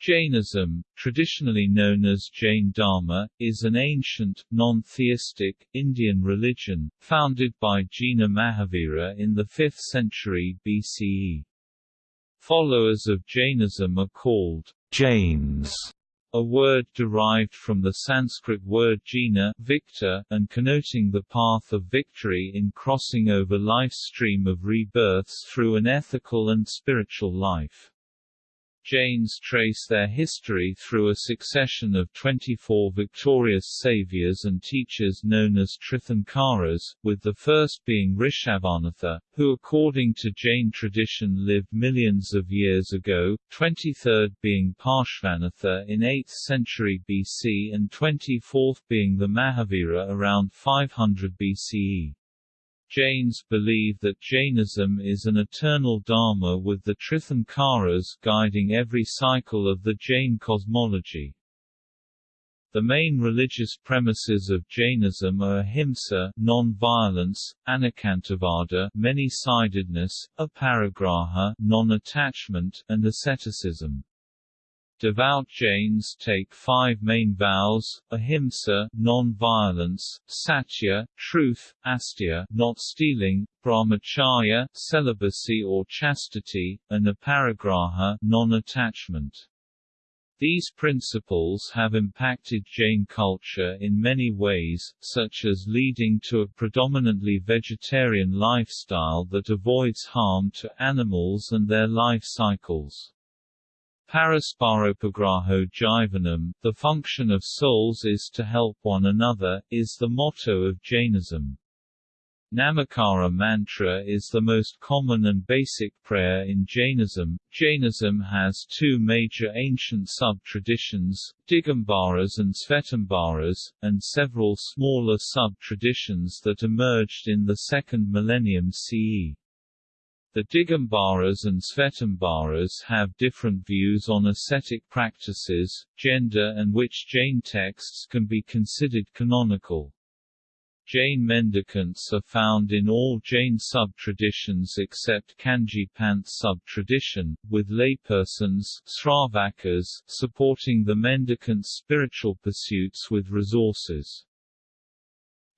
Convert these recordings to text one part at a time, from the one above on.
Jainism, traditionally known as Jain Dharma, is an ancient, non-theistic, Indian religion, founded by Jina Mahavira in the 5th century BCE. Followers of Jainism are called Jains, a word derived from the Sanskrit word jina victor, and connoting the path of victory in crossing over life's stream of rebirths through an ethical and spiritual life. Jains trace their history through a succession of 24 victorious saviors and teachers known as Tirthankaras, with the first being Rishabhanatha, who according to Jain tradition lived millions of years ago, 23rd being Parshvanatha in 8th century BC and 24th being the Mahavira around 500 BCE. Jains believe that Jainism is an eternal dharma with the Tirthankaras guiding every cycle of the Jain cosmology. The main religious premises of Jainism are ahimsa non-violence, anekantavada many-sidedness, aparigraha non-attachment, and asceticism. Devout Jains take five main vows, ahimsa non-violence, satya truth, asteya not stealing, brahmacharya celibacy or chastity, and aparigraha non-attachment. These principles have impacted Jain culture in many ways, such as leading to a predominantly vegetarian lifestyle that avoids harm to animals and their life cycles. Parasparopagraho Jivanam, the function of souls is to help one another, is the motto of Jainism. Namakara mantra is the most common and basic prayer in Jainism. Jainism has two major ancient sub-traditions, Digambaras and Svetambaras, and several smaller sub-traditions that emerged in the second millennium CE. The Digambaras and Svetambaras have different views on ascetic practices, gender and which Jain texts can be considered canonical. Jain mendicants are found in all Jain sub-traditions except Kanji Panth sub-tradition, with laypersons supporting the mendicants' spiritual pursuits with resources.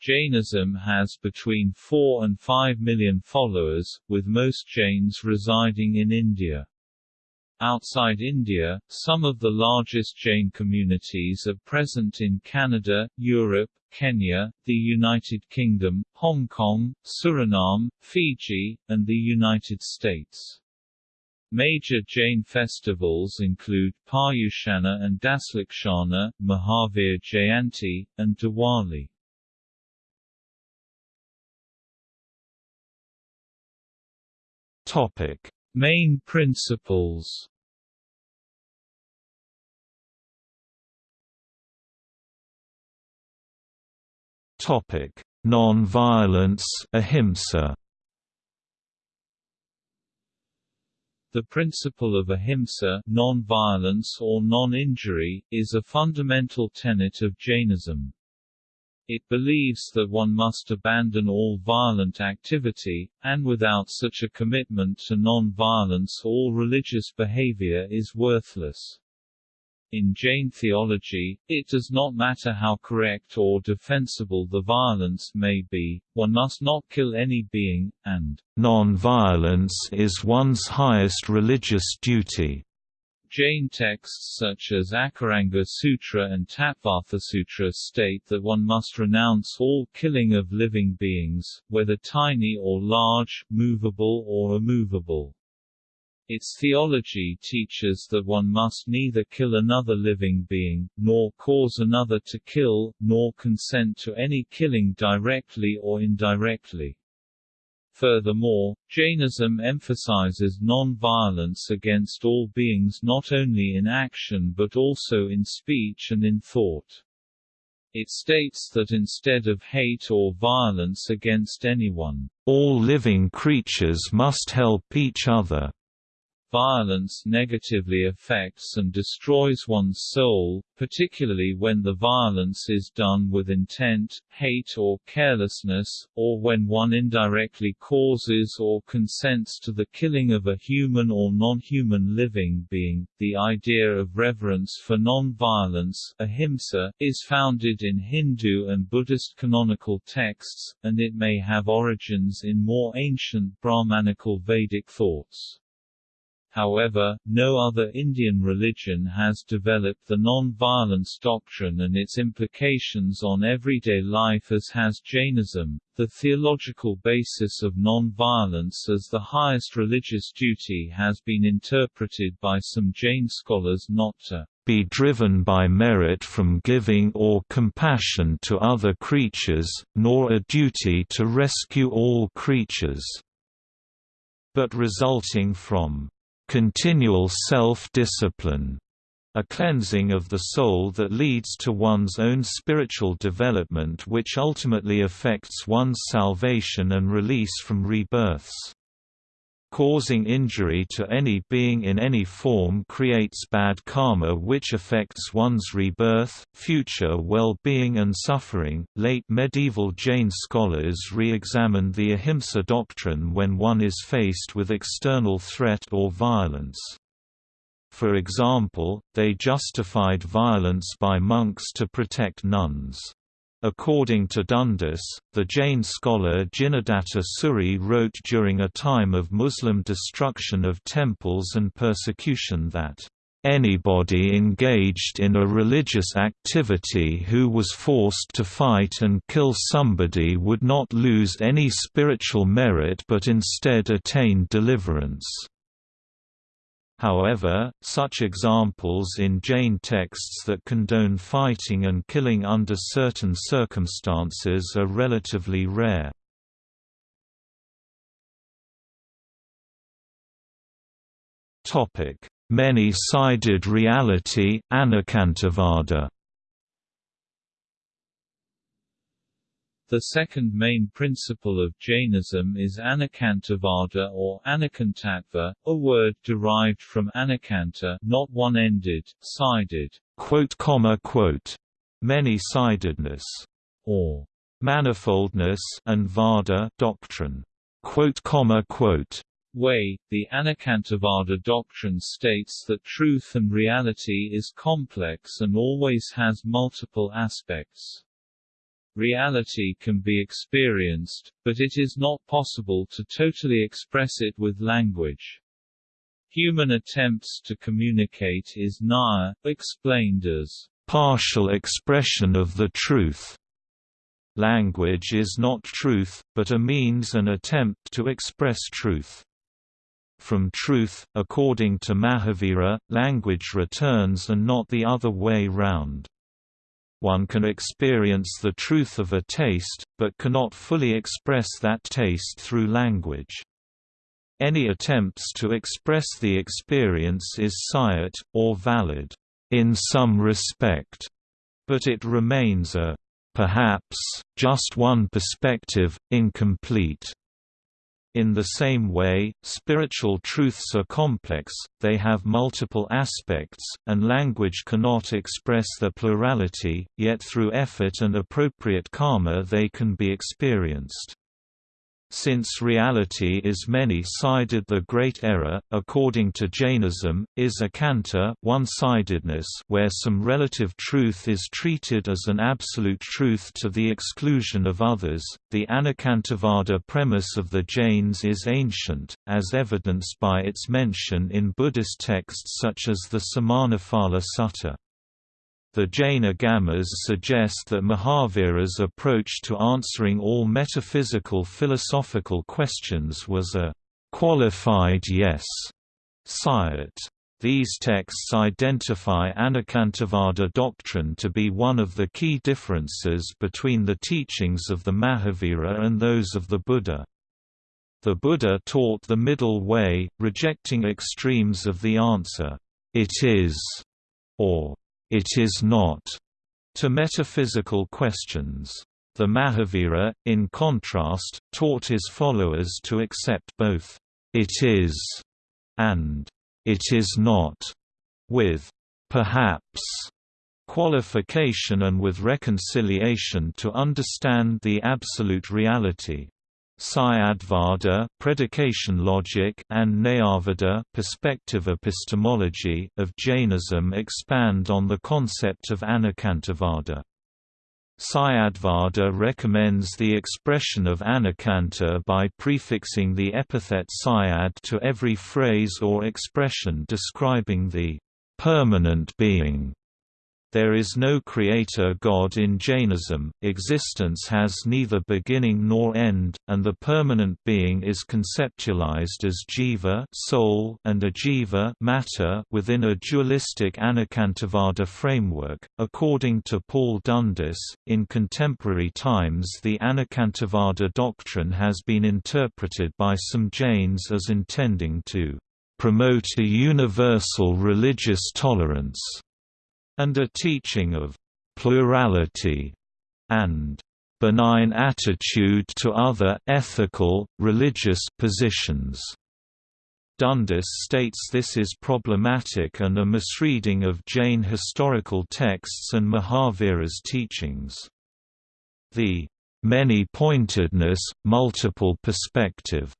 Jainism has between 4 and 5 million followers, with most Jains residing in India. Outside India, some of the largest Jain communities are present in Canada, Europe, Kenya, the United Kingdom, Hong Kong, Suriname, Fiji, and the United States. Major Jain festivals include Paryushana and Daslakshana, Mahavir Jayanti, and Diwali. Topic: Main principles. Topic: Non-violence, ahimsa. The principle of ahimsa non-violence or non-injury, is a fundamental tenet of Jainism. It believes that one must abandon all violent activity, and without such a commitment to non-violence all religious behavior is worthless. In Jain theology, it does not matter how correct or defensible the violence may be, one must not kill any being, and non-violence is one's highest religious duty. Jain texts such as Akaranga Sutra and Tattvartha Sutra state that one must renounce all killing of living beings, whether tiny or large, movable or immovable. Its theology teaches that one must neither kill another living being, nor cause another to kill, nor consent to any killing directly or indirectly. Furthermore, Jainism emphasizes non-violence against all beings not only in action but also in speech and in thought. It states that instead of hate or violence against anyone, all living creatures must help each other. Violence negatively affects and destroys one's soul, particularly when the violence is done with intent, hate or carelessness, or when one indirectly causes or consents to the killing of a human or non-human living being. The idea of reverence for non-violence, ahimsa, is founded in Hindu and Buddhist canonical texts, and it may have origins in more ancient Brahmanical Vedic thoughts. However, no other Indian religion has developed the non-violence doctrine and its implications on everyday life as has Jainism. The theological basis of non-violence as the highest religious duty has been interpreted by some Jain scholars not to be driven by merit from giving or compassion to other creatures, nor a duty to rescue all creatures, but resulting from continual self-discipline, a cleansing of the soul that leads to one's own spiritual development which ultimately affects one's salvation and release from rebirths. Causing injury to any being in any form creates bad karma which affects one's rebirth, future well-being and suffering. Late medieval Jain scholars re-examined the ahimsa doctrine when one is faced with external threat or violence. For example, they justified violence by monks to protect nuns. According to Dundas, the Jain scholar Jinadatta Suri wrote during a time of Muslim destruction of temples and persecution that Anybody engaged in a religious activity who was forced to fight and kill somebody would not lose any spiritual merit but instead attain deliverance. However, such examples in Jain texts that condone fighting and killing under certain circumstances are relatively rare. Many-sided reality, Anekantavada The second main principle of Jainism is Anekantavada or Anakantattva, a word derived from anekanta not one-ended, sided, many-sidedness, or manifoldness and vada doctrine. Way, the Anekantavada doctrine states that truth and reality is complex and always has multiple aspects. Reality can be experienced, but it is not possible to totally express it with language. Human attempts to communicate is Naya, explained as partial expression of the truth. Language is not truth, but a means and attempt to express truth. From truth, according to Mahavira, language returns and not the other way round one can experience the truth of a taste, but cannot fully express that taste through language. Any attempts to express the experience is syat, or valid, in some respect, but it remains a perhaps, just one perspective, incomplete. In the same way, spiritual truths are complex, they have multiple aspects, and language cannot express their plurality, yet through effort and appropriate karma they can be experienced. Since reality is many-sided the great error, according to Jainism, is ekanta one-sidedness where some relative truth is treated as an absolute truth to the exclusion of others. The Anekantavada premise of the Jains is ancient, as evidenced by its mention in Buddhist texts such as the Samannaphala Sutta. The Jaina Agamas suggest that Mahavira's approach to answering all metaphysical philosophical questions was a qualified yes syat. These texts identify Anekantavada doctrine to be one of the key differences between the teachings of the Mahavira and those of the Buddha. The Buddha taught the middle way, rejecting extremes of the answer, it is, or it is not, to metaphysical questions. The Mahavira, in contrast, taught his followers to accept both it is and "'It is not' with "'perhaps' qualification and with reconciliation to understand the absolute reality. Syadvada predication logic and Nayavada perspective epistemology of Jainism expand on the concept of Anekantavada. Syadvada recommends the expression of anekanta by prefixing the epithet syad to every phrase or expression describing the permanent being there is no creator God in Jainism, existence has neither beginning nor end, and the permanent being is conceptualized as jiva soul and ajiva matter within a dualistic Anekantavada framework. According to Paul Dundas, in contemporary times the Anekantavada doctrine has been interpreted by some Jains as intending to promote a universal religious tolerance and a teaching of plurality and benign attitude to other ethical, religious positions. Dundas states this is problematic and a misreading of Jain historical texts and Mahavira's teachings. The many-pointedness, multiple perspective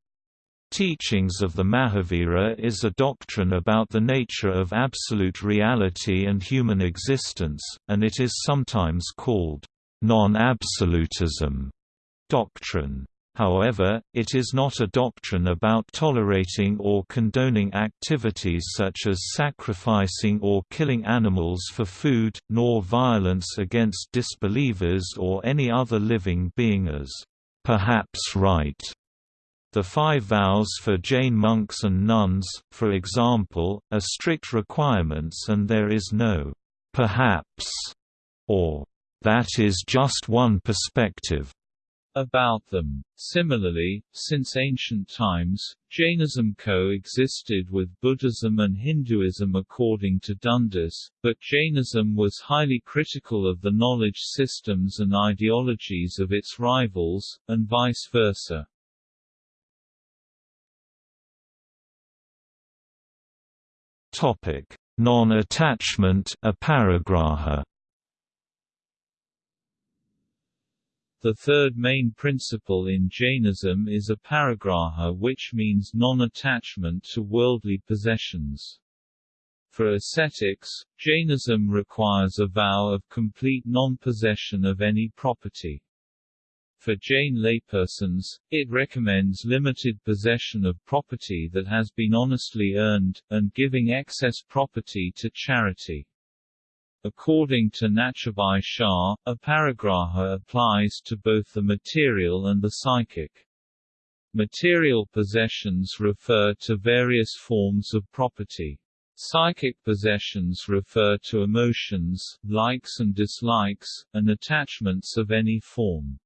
Teachings of the Mahavira is a doctrine about the nature of absolute reality and human existence, and it is sometimes called non-absolutism doctrine. However, it is not a doctrine about tolerating or condoning activities such as sacrificing or killing animals for food, nor violence against disbelievers or any other living being as perhaps right the five vows for Jain monks and nuns, for example, are strict requirements and there is no «perhaps» or «that is just one perspective» about them. Similarly, since ancient times, Jainism coexisted with Buddhism and Hinduism according to Dundas, but Jainism was highly critical of the knowledge systems and ideologies of its rivals, and vice versa. Topic: Non-attachment aparigraha. The third main principle in Jainism is aparigraha which means non-attachment to worldly possessions. For ascetics, Jainism requires a vow of complete non-possession of any property. For Jain laypersons, it recommends limited possession of property that has been honestly earned, and giving excess property to charity. According to Natubhai Shah, aparigraha applies to both the material and the psychic. Material possessions refer to various forms of property. Psychic possessions refer to emotions, likes and dislikes, and attachments of any form.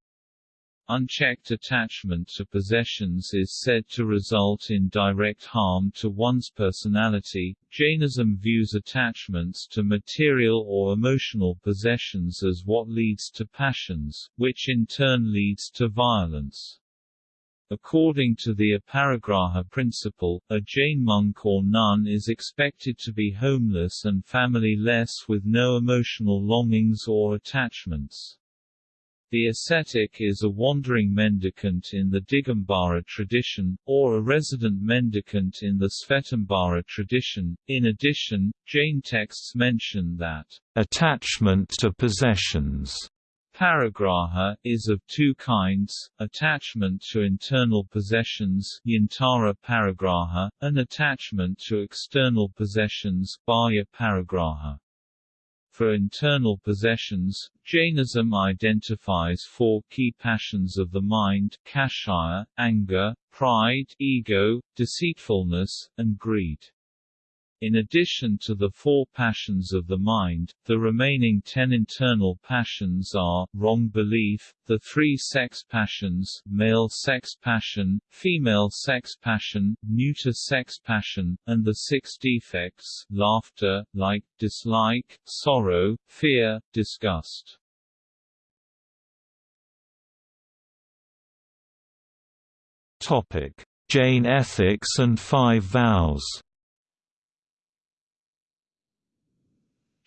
Unchecked attachment to possessions is said to result in direct harm to one's personality. Jainism views attachments to material or emotional possessions as what leads to passions, which in turn leads to violence. According to the aparigraha principle, a Jain monk or nun is expected to be homeless and family-less with no emotional longings or attachments. The ascetic is a wandering mendicant in the Digambara tradition, or a resident mendicant in the Svetambara tradition. In addition, Jain texts mention that attachment to possessions Parigraha, is of two kinds, attachment to internal possessions yantara parigraha, and attachment to external possessions bahya parigraha. For internal possessions, Jainism identifies four key passions of the mind kashaya, anger, pride, ego, deceitfulness, and greed. In addition to the four passions of the mind, the remaining ten internal passions are, wrong belief, the three sex passions male sex passion, female sex passion, neuter sex passion, and the six defects laughter, like, dislike, sorrow, fear, disgust. Jain ethics and five vows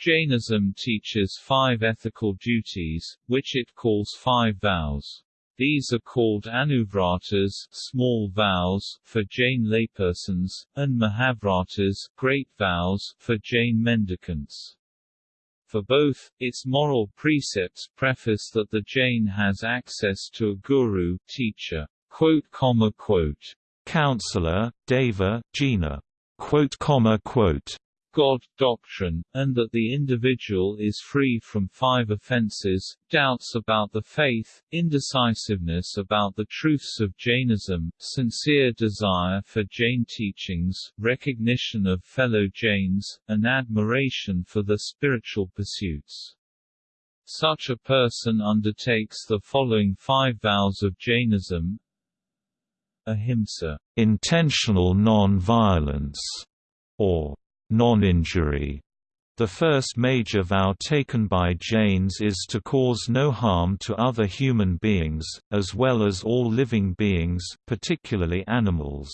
Jainism teaches five ethical duties, which it calls five vows. These are called anuvratas small vows for Jain laypersons, and mahavratas great vows for Jain mendicants. For both, its moral precepts preface that the Jain has access to a guru teacher, quote, comma, quote, counselor, deva, jina, quote, comma, quote, God doctrine, and that the individual is free from five offenses, doubts about the faith, indecisiveness about the truths of Jainism, sincere desire for Jain teachings, recognition of fellow Jains, and admiration for the spiritual pursuits. Such a person undertakes the following five vows of Jainism. Ahimsa. Intentional non-violence, or non-injury. The first major vow taken by Jains is to cause no harm to other human beings, as well as all living beings, particularly animals.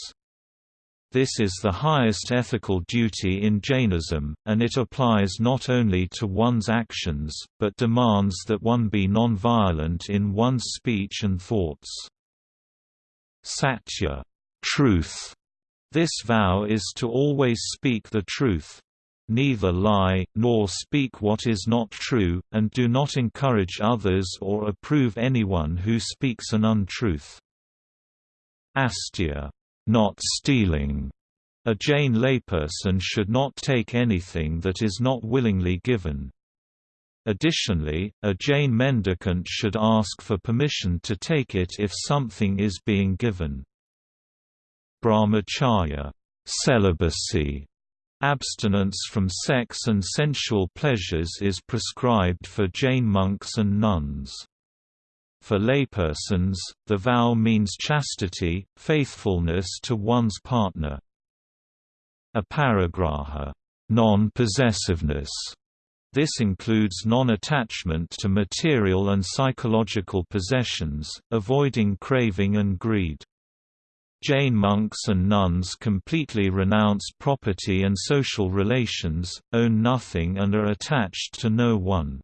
This is the highest ethical duty in Jainism, and it applies not only to one's actions, but demands that one be non-violent in one's speech and thoughts. Satya truth this vow is to always speak the truth. Neither lie, nor speak what is not true, and do not encourage others or approve anyone who speaks an untruth. Asteya not stealing. A Jain layperson should not take anything that is not willingly given. Additionally, a Jain mendicant should ask for permission to take it if something is being given brahmacharya celibacy. Abstinence from sex and sensual pleasures is prescribed for Jain monks and nuns. For laypersons, the vow means chastity, faithfulness to one's partner. Aparigraha non-possessiveness. This includes non-attachment to material and psychological possessions, avoiding craving and greed. Jain monks and nuns completely renounce property and social relations, own nothing and are attached to no one.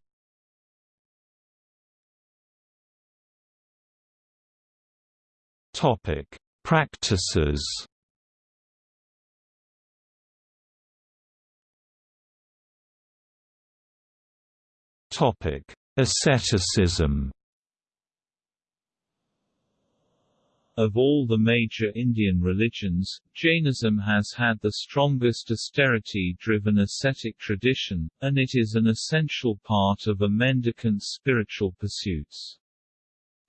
Practices Asceticism Of all the major Indian religions, Jainism has had the strongest austerity-driven ascetic tradition, and it is an essential part of a mendicant's spiritual pursuits.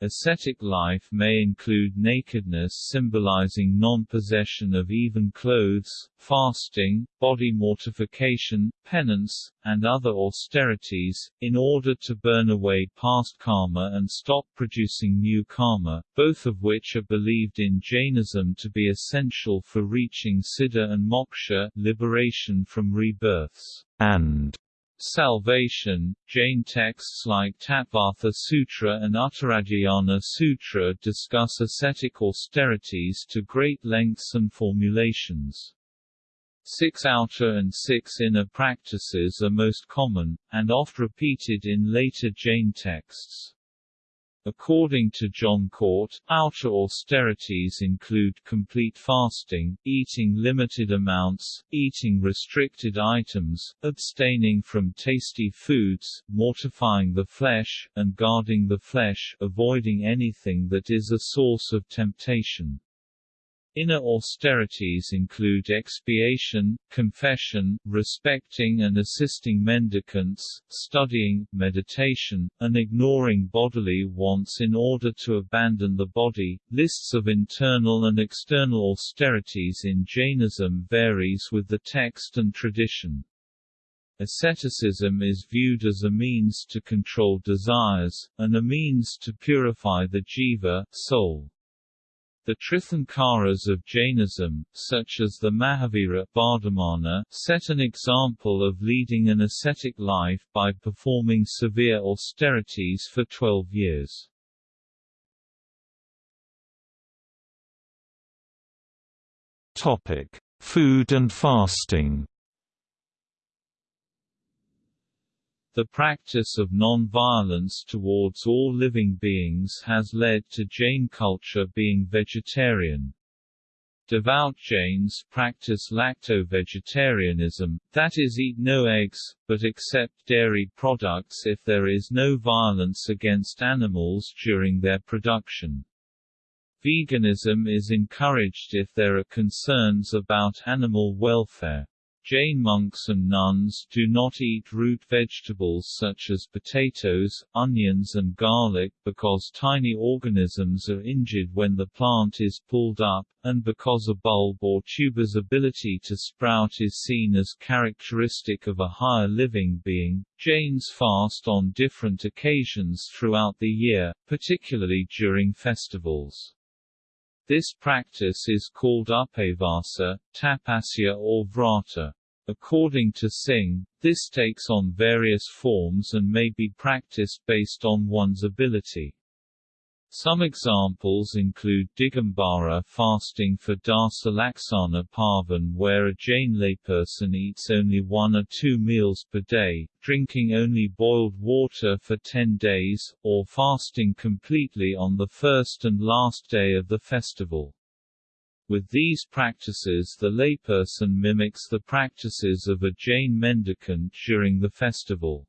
Ascetic life may include nakedness symbolizing non-possession of even clothes, fasting, body mortification, penance, and other austerities, in order to burn away past karma and stop producing new karma, both of which are believed in Jainism to be essential for reaching siddha and moksha liberation from rebirths, and Salvation, Jain texts like Tattvartha Sutra and Uttaradhyayana Sutra discuss ascetic austerities to great lengths and formulations. Six outer and six inner practices are most common, and oft repeated in later Jain texts. According to John Cort, outer austerities include complete fasting, eating limited amounts, eating restricted items, abstaining from tasty foods, mortifying the flesh, and guarding the flesh, avoiding anything that is a source of temptation. Inner austerities include expiation, confession, respecting and assisting mendicants, studying, meditation, and ignoring bodily wants in order to abandon the body. Lists of internal and external austerities in Jainism varies with the text and tradition. Asceticism is viewed as a means to control desires, and a means to purify the jiva soul. The Tirthankaras of Jainism, such as the Mahavira Vardhamana, set an example of leading an ascetic life by performing severe austerities for 12 years. Topic: Food and fasting. The practice of non-violence towards all living beings has led to Jain culture being vegetarian. Devout Jains practice lacto-vegetarianism, that is eat no eggs, but accept dairy products if there is no violence against animals during their production. Veganism is encouraged if there are concerns about animal welfare. Jain monks and nuns do not eat root vegetables such as potatoes, onions and garlic because tiny organisms are injured when the plant is pulled up, and because a bulb or tuber's ability to sprout is seen as characteristic of a higher living being. Jains fast on different occasions throughout the year, particularly during festivals. This practice is called upavasa, tapasya or vrata. According to Singh, this takes on various forms and may be practiced based on one's ability. Some examples include Digambara fasting for Dasa Laksana Parvan where a Jain layperson eats only one or two meals per day, drinking only boiled water for 10 days, or fasting completely on the first and last day of the festival. With these practices the layperson mimics the practices of a Jain mendicant during the festival.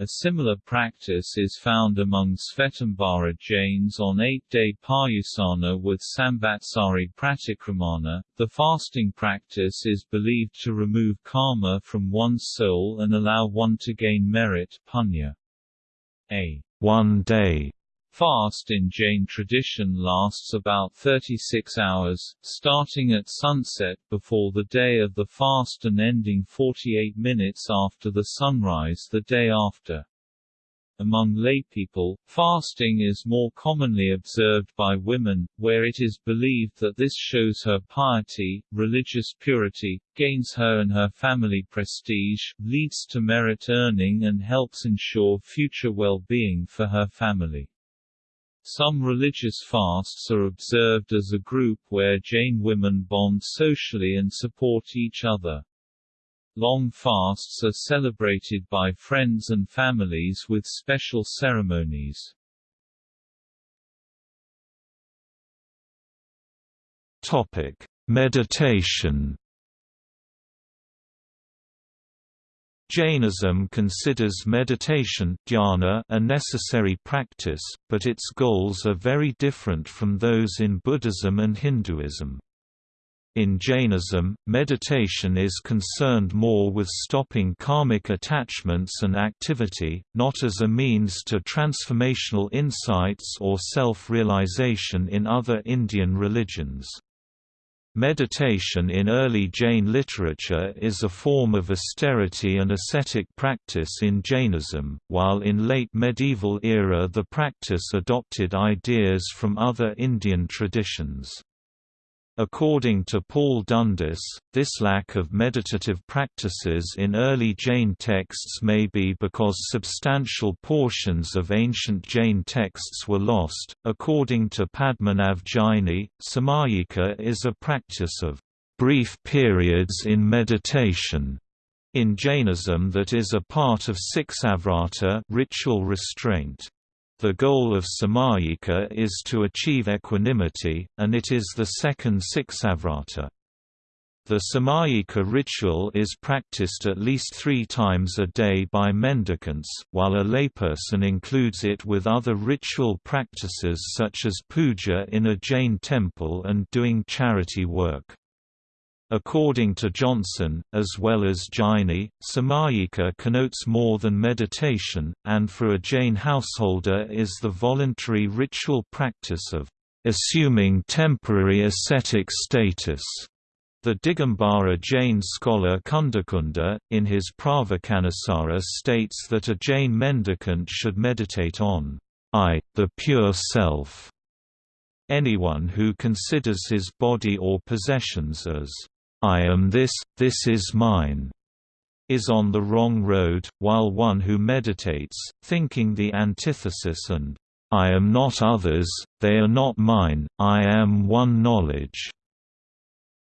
A similar practice is found among Svetambara Jains on eight-day Paryushana with Samvatsari Pratikramana. The fasting practice is believed to remove karma from one's soul and allow one to gain merit punya. A one-day fast in Jain tradition lasts about 36 hours, starting at sunset before the day of the fast and ending 48 minutes after the sunrise the day after. Among laypeople, fasting is more commonly observed by women, where it is believed that this shows her piety, religious purity, gains her and her family prestige, leads to merit earning and helps ensure future well-being for her family. Some religious fasts are observed as a group where Jain women bond socially and support each other. Long fasts are celebrated by friends and families with special ceremonies. Topic: Meditation Jainism considers meditation dhyana a necessary practice, but its goals are very different from those in Buddhism and Hinduism. In Jainism, meditation is concerned more with stopping karmic attachments and activity, not as a means to transformational insights or self-realization in other Indian religions. Meditation in early Jain literature is a form of austerity and ascetic practice in Jainism, while in late medieval era the practice adopted ideas from other Indian traditions. According to Paul Dundas, this lack of meditative practices in early Jain texts may be because substantial portions of ancient Jain texts were lost. According to Padmanabh Jaini, samayika is a practice of brief periods in meditation in Jainism that is a part of Siksavrata ritual restraint. The goal of samayika is to achieve equanimity, and it is the second Siksavrata. The samayika ritual is practiced at least three times a day by mendicants, while a layperson includes it with other ritual practices such as puja in a Jain temple and doing charity work. According to Johnson, as well as Jaini, samayika connotes more than meditation, and for a Jain householder is the voluntary ritual practice of assuming temporary ascetic status. The Digambara Jain scholar Kundakunda, in his Pravachanasara states that a Jain mendicant should meditate on I, the pure self. Anyone who considers his body or possessions as I am this, this is mine, is on the wrong road, while one who meditates, thinking the antithesis and I am not others, they are not mine, I am one knowledge,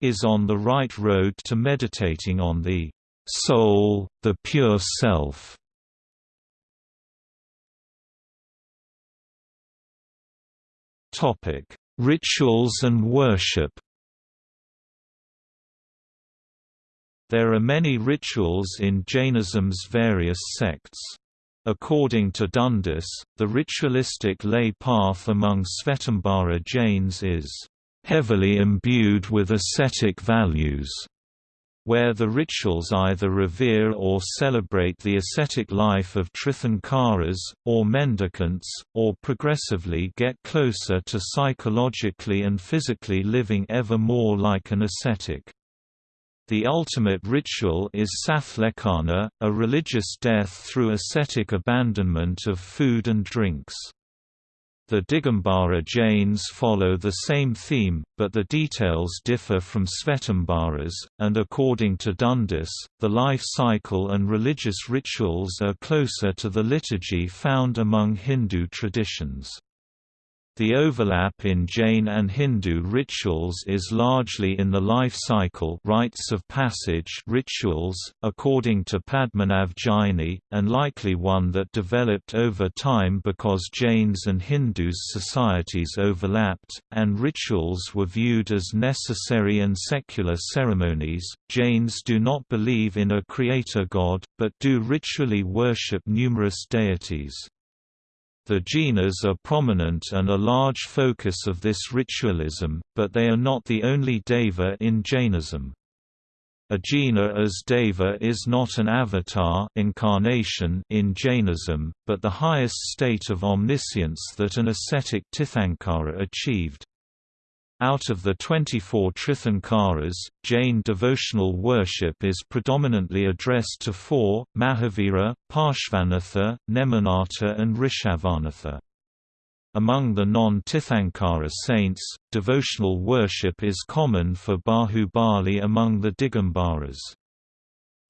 is on the right road to meditating on the soul, the pure self. Topic: Rituals and worship. There are many rituals in Jainism's various sects. According to Dundas, the ritualistic lay path among Svetambara Jains is heavily imbued with ascetic values, where the rituals either revere or celebrate the ascetic life of Tirthankaras, or mendicants, or progressively get closer to psychologically and physically living ever more like an ascetic. The ultimate ritual is sallekhana, a religious death through ascetic abandonment of food and drinks. The Digambara Jains follow the same theme, but the details differ from Svetambaras, and according to Dundas, the life cycle and religious rituals are closer to the liturgy found among Hindu traditions. The overlap in Jain and Hindu rituals is largely in the life cycle rites of passage rituals, according to Padmanabh Jaini, and likely one that developed over time because Jains and Hindus societies overlapped, and rituals were viewed as necessary and secular ceremonies. Jains do not believe in a creator god, but do ritually worship numerous deities. The jinas are prominent and a large focus of this ritualism, but they are not the only deva in Jainism. A jina as deva is not an avatar incarnation in Jainism, but the highest state of omniscience that an ascetic Tirthankara achieved. Out of the 24 Tirthankaras, Jain devotional worship is predominantly addressed to four, Mahavira, Parshvanatha, Neminatha and Rishabhanatha. Among the non-Tirthankara saints, devotional worship is common for Bahubali among the Digambaras.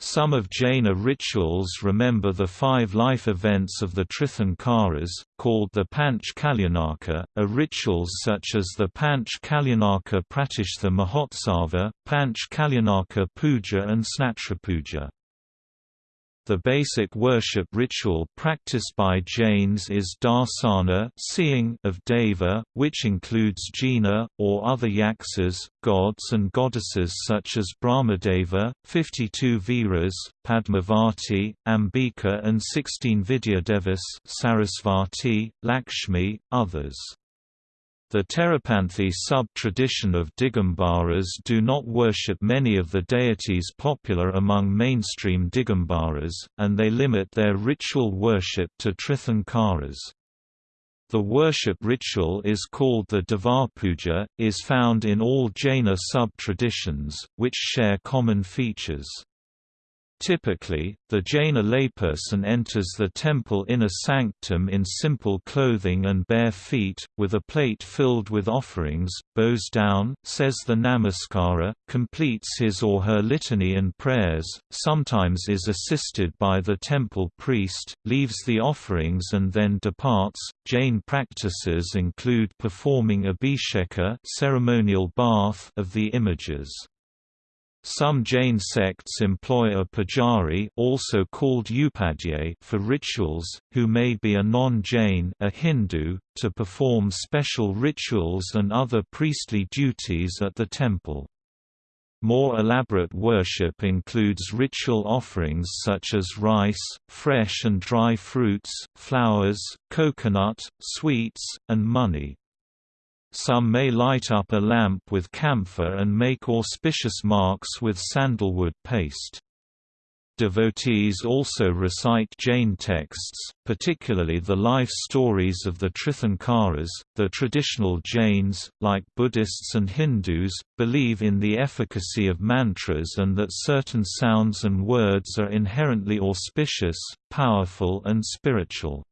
Some of Jaina rituals remember the five life events of the Tirthankaras, called the Panch Kalyanaka, are rituals such as the Panch Kalyanaka Pratishtha Mahotsava, Panch Kalyanaka Puja and Snatra Puja. The basic worship ritual practiced by Jains is darsana seeing of Deva, which includes Jina, or other yaksas, gods and goddesses such as Brahmadeva, 52 Viras, Padmavati, Ambika and 16 Vidyadevas Sarasvati, Lakshmi, others. The Terapanthi sub-tradition of Digambaras do not worship many of the deities popular among mainstream Digambaras, and they limit their ritual worship to Tirthankaras. The worship ritual is called the Devapuja, is found in all Jaina sub-traditions, which share common features. Typically, the Jaina layperson enters the temple inner sanctum in simple clothing and bare feet, with a plate filled with offerings, bows down, says the Namaskara, completes his or her litany and prayers, sometimes is assisted by the temple priest, leaves the offerings and then departs. Jain practices include performing abhisheka ceremonial bath of the images. Some Jain sects employ a pujari also called for rituals, who may be a non-Jain a Hindu, to perform special rituals and other priestly duties at the temple. More elaborate worship includes ritual offerings such as rice, fresh and dry fruits, flowers, coconut, sweets, and money. Some may light up a lamp with camphor and make auspicious marks with sandalwood paste. Devotees also recite Jain texts, particularly the life stories of the Tirthankaras. The traditional Jains, like Buddhists and Hindus, believe in the efficacy of mantras and that certain sounds and words are inherently auspicious, powerful, and spiritual.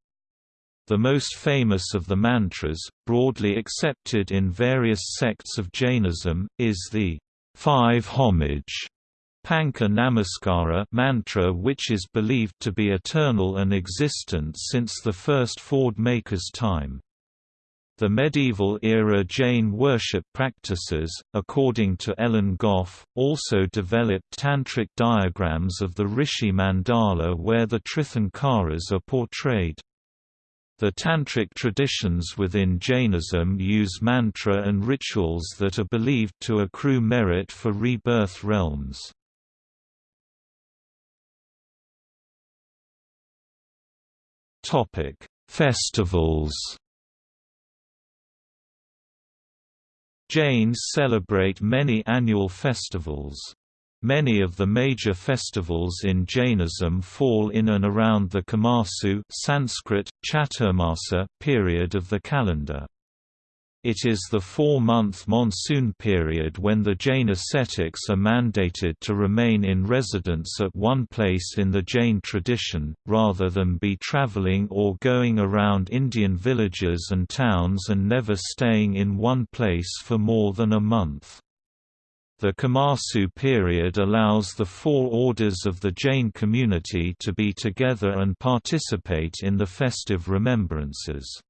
The most famous of the mantras, broadly accepted in various sects of Jainism, is the five homage Pancha Namaskara mantra which is believed to be eternal and existent since the first Ford maker's time. The medieval-era Jain worship practices, according to Ellen Gough, also developed tantric diagrams of the Rishi mandala where the Tirthankaras are portrayed. The tantric traditions within Jainism use mantra and rituals that are believed to accrue merit for rebirth realms. Topic: Festivals Jains celebrate many annual festivals. Many of the major festivals in Jainism fall in and around the Chaumasu Sanskrit, Chaturmasa period of the calendar. It is the four-month monsoon period when the Jain ascetics are mandated to remain in residence at one place in the Jain tradition, rather than be travelling or going around Indian villages and towns and never staying in one place for more than a month. The Chaumasu period allows the four orders of the Jain community to be together and participate in the festive remembrances.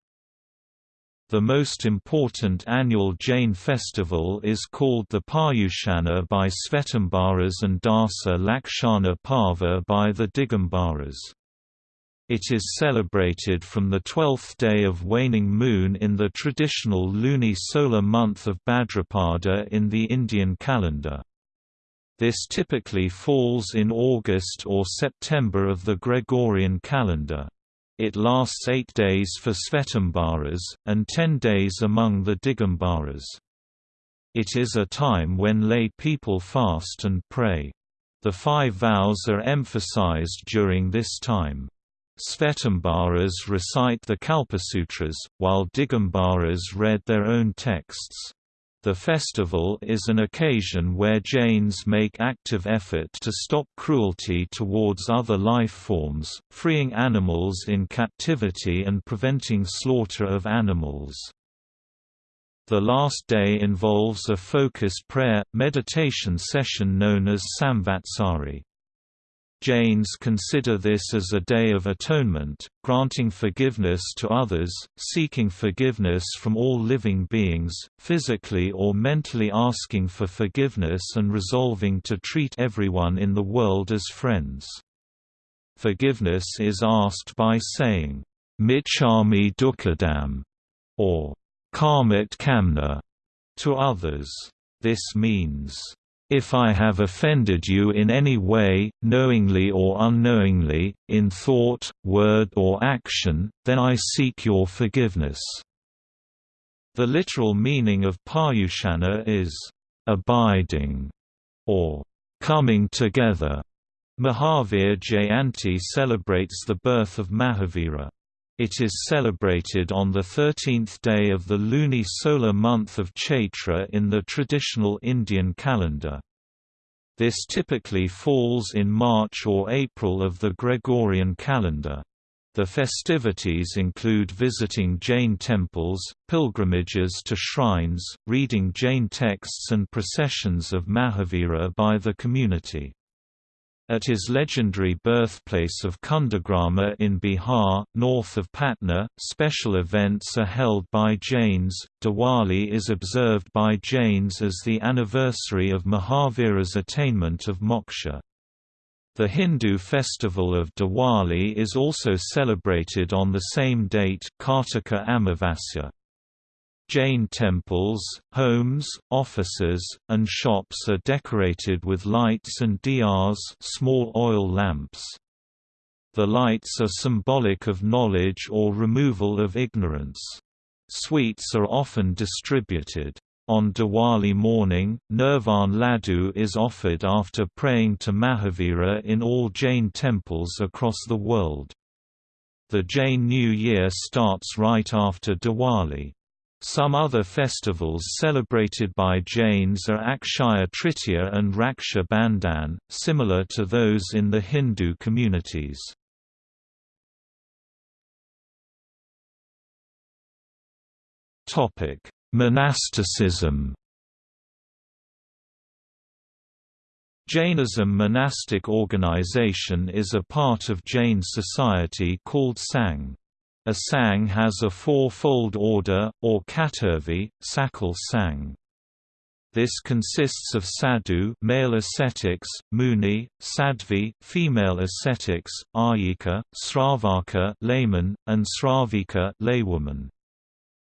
The most important annual Jain festival is called the Paryushana by Svetambaras and Dasa Lakshana Parva by the Digambaras. It is celebrated from the twelfth day of waning moon in the traditional luni-solar month of Bhadrapada in the Indian calendar. This typically falls in August or September of the Gregorian calendar. It lasts eight days for Svetambaras, and ten days among the Digambaras. It is a time when lay people fast and pray. The five vows are emphasized during this time. Svetambaras recite the Kalpasutras, while Digambaras read their own texts. The festival is an occasion where Jains make active effort to stop cruelty towards other life forms, freeing animals in captivity and preventing slaughter of animals. The last day involves a focused prayer, meditation session known as Samvatsari. Jains consider this as a day of atonement, granting forgiveness to others, seeking forgiveness from all living beings, physically or mentally asking for forgiveness and resolving to treat everyone in the world as friends. Forgiveness is asked by saying, Michami Dukkadam, or Khamat Khamna, to others. This means, if I have offended you in any way, knowingly or unknowingly, in thought, word or action, then I seek your forgiveness." The literal meaning of Paryushana is, "...abiding", or "...coming together". Mahavir Jayanti celebrates the birth of Mahavira. It is celebrated on the 13th day of the luni-solar month of Chaitra in the traditional Indian calendar. This typically falls in March or April of the Gregorian calendar. The festivities include visiting Jain temples, pilgrimages to shrines, reading Jain texts and processions of Mahavira by the community. At his legendary birthplace of Kundagrama in Bihar, north of Patna, special events are held by Jains. Diwali is observed by Jains as the anniversary of Mahavira's attainment of moksha. The Hindu festival of Diwali is also celebrated on the same date Kartika Amavasya. Jain temples, homes, offices, and shops are decorated with lights and diyas small oil lamps. The lights are symbolic of knowledge or removal of ignorance. Sweets are often distributed. On Diwali morning, Nirvan Laddu is offered after praying to Mahavira in all Jain temples across the world. The Jain New Year starts right after Diwali. Some other festivals celebrated by Jains are Akshaya Tritiya and Raksha Bandhan, similar to those in the Hindu communities. Monasticism Jainism monastic organization is a part of Jain society called Sangh. A sang has a four-fold order, or Katurvi, Sakal Sangh. This consists of sadhu male ascetics, muni, sadhvi female ascetics, ayika, sravaka layman, and sravika laywoman.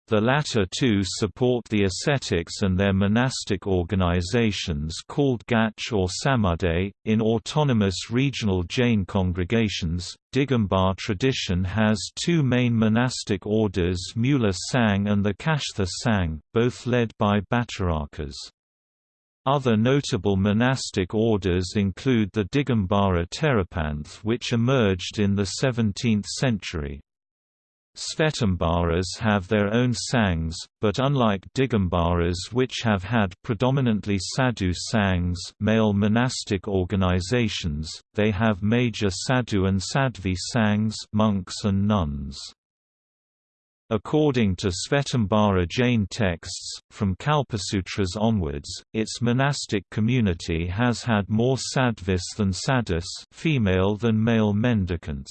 The latter two support the ascetics and their monastic organizations called Gach or Samuday. In autonomous regional Jain congregations, Digambar tradition has two main monastic orders Mula Sangh and the Kashtha Sangh, both led by Bhattarakas. Other notable monastic orders include the Digambara Terapanth which emerged in the 17th century. Svetambaras have their own sangs, but unlike Digambaras which have had predominantly sadhu sangs male monastic organizations, they have major sadhu and sadhvi sangs monks and nuns. According to Svetambara Jain texts, from Kalpasutras onwards, its monastic community has had more sadhvis than sadhus female than male mendicants.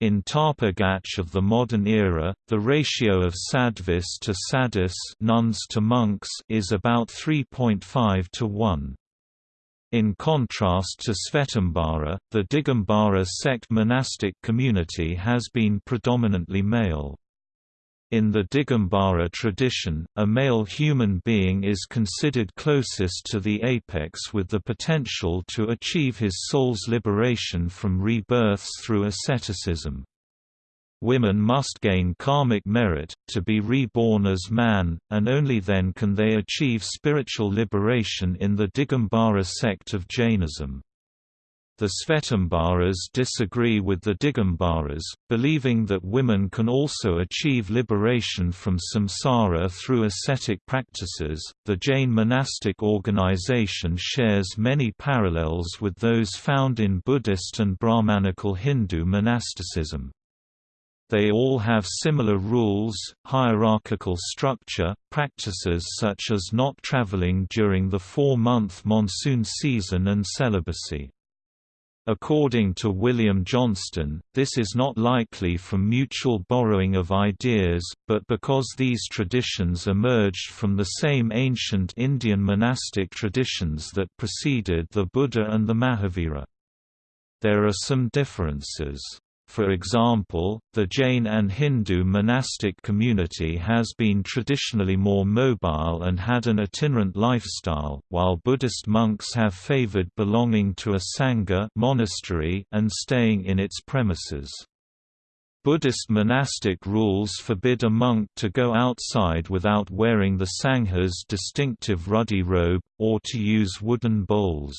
In Tapa Gacch of the modern era, the ratio of sadhvis to sadhus nuns to monks is about 3.5 to 1. In contrast to Svetambara, the Digambara sect monastic community has been predominantly male. In the Digambara tradition, a male human being is considered closest to the apex with the potential to achieve his soul's liberation from rebirths through asceticism. Women must gain karmic merit, to be reborn as man, and only then can they achieve spiritual liberation in the Digambara sect of Jainism. The Svetambaras disagree with the Digambaras, believing that women can also achieve liberation from samsara through ascetic practices. The Jain monastic organization shares many parallels with those found in Buddhist and Brahmanical Hindu monasticism. They all have similar rules, hierarchical structure, practices such as not traveling during the four-month monsoon season and celibacy. According to William Johnston, this is not likely from mutual borrowing of ideas, but because these traditions emerged from the same ancient Indian monastic traditions that preceded the Buddha and the Mahavira. There are some differences. For example, the Jain and Hindu monastic community has been traditionally more mobile and had an itinerant lifestyle, while Buddhist monks have favored belonging to a sangha monastery and staying in its premises. Buddhist monastic rules forbid a monk to go outside without wearing the sangha's distinctive ruddy robe, or to use wooden bowls.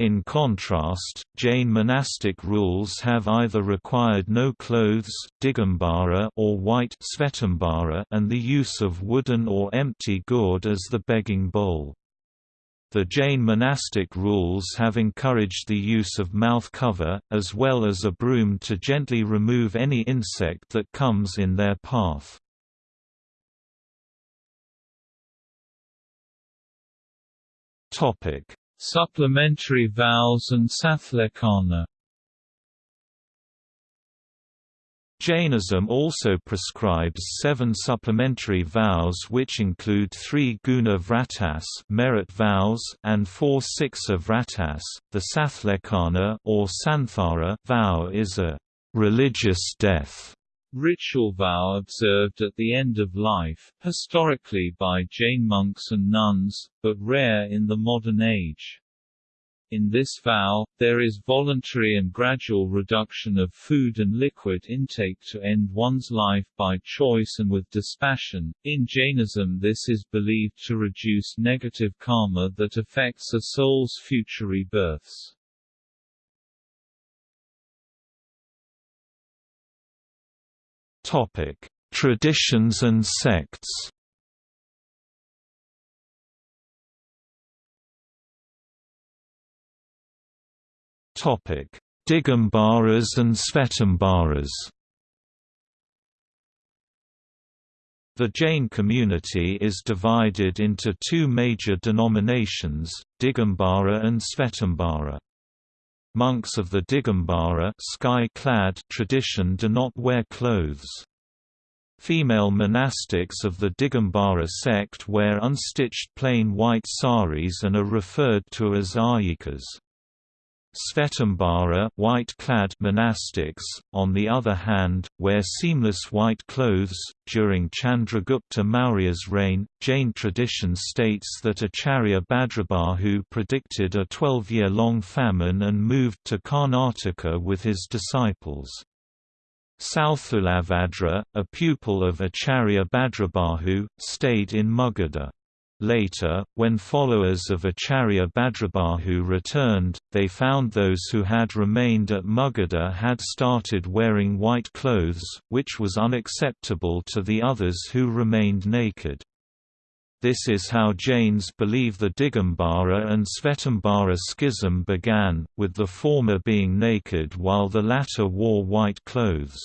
In contrast, Jain monastic rules have either required no clothes Digambara or white Svetambara and the use of wooden or empty gourd as the begging bowl. The Jain monastic rules have encouraged the use of mouth cover, as well as a broom to gently remove any insect that comes in their path. Supplementary vows and sallekhana Jainism also prescribes seven supplementary vows which include three guna vratas merit vows and four siksa vratas. The sallekhana or santhara vow is a religious death Ritual vow observed at the end of life, historically by Jain monks and nuns, but rare in the modern age. In this vow, there is voluntary and gradual reduction of food and liquid intake to end one's life by choice and with dispassion. In Jainism, this is believed to reduce negative karma that affects a soul's future rebirths. Topic: Traditions and sects. Topic: Digambaras and Svetambaras. The Jain community is divided into two major denominations, Digambara and Svetambara. Monks of the Digambara sky-clad tradition do not wear clothes. Female monastics of the Digambara sect wear unstitched plain white saris and are referred to as Aryikas. Svetambara white-clad monastics, on the other hand, wear seamless white clothes. During Chandragupta Maurya's reign, Jain tradition states that Acharya Bhadrabahu predicted a 12-year-long famine and moved to Karnataka with his disciples. Sthulabhadra, a pupil of Acharya Bhadrabahu, stayed in Magadha. Later, when followers of Acharya Bhadrabahu returned, they found those who had remained at Magadha had started wearing white clothes, which was unacceptable to the others who remained naked. This is how Jains believe the Digambara and Svetambara schism began, with the former being naked while the latter wore white clothes.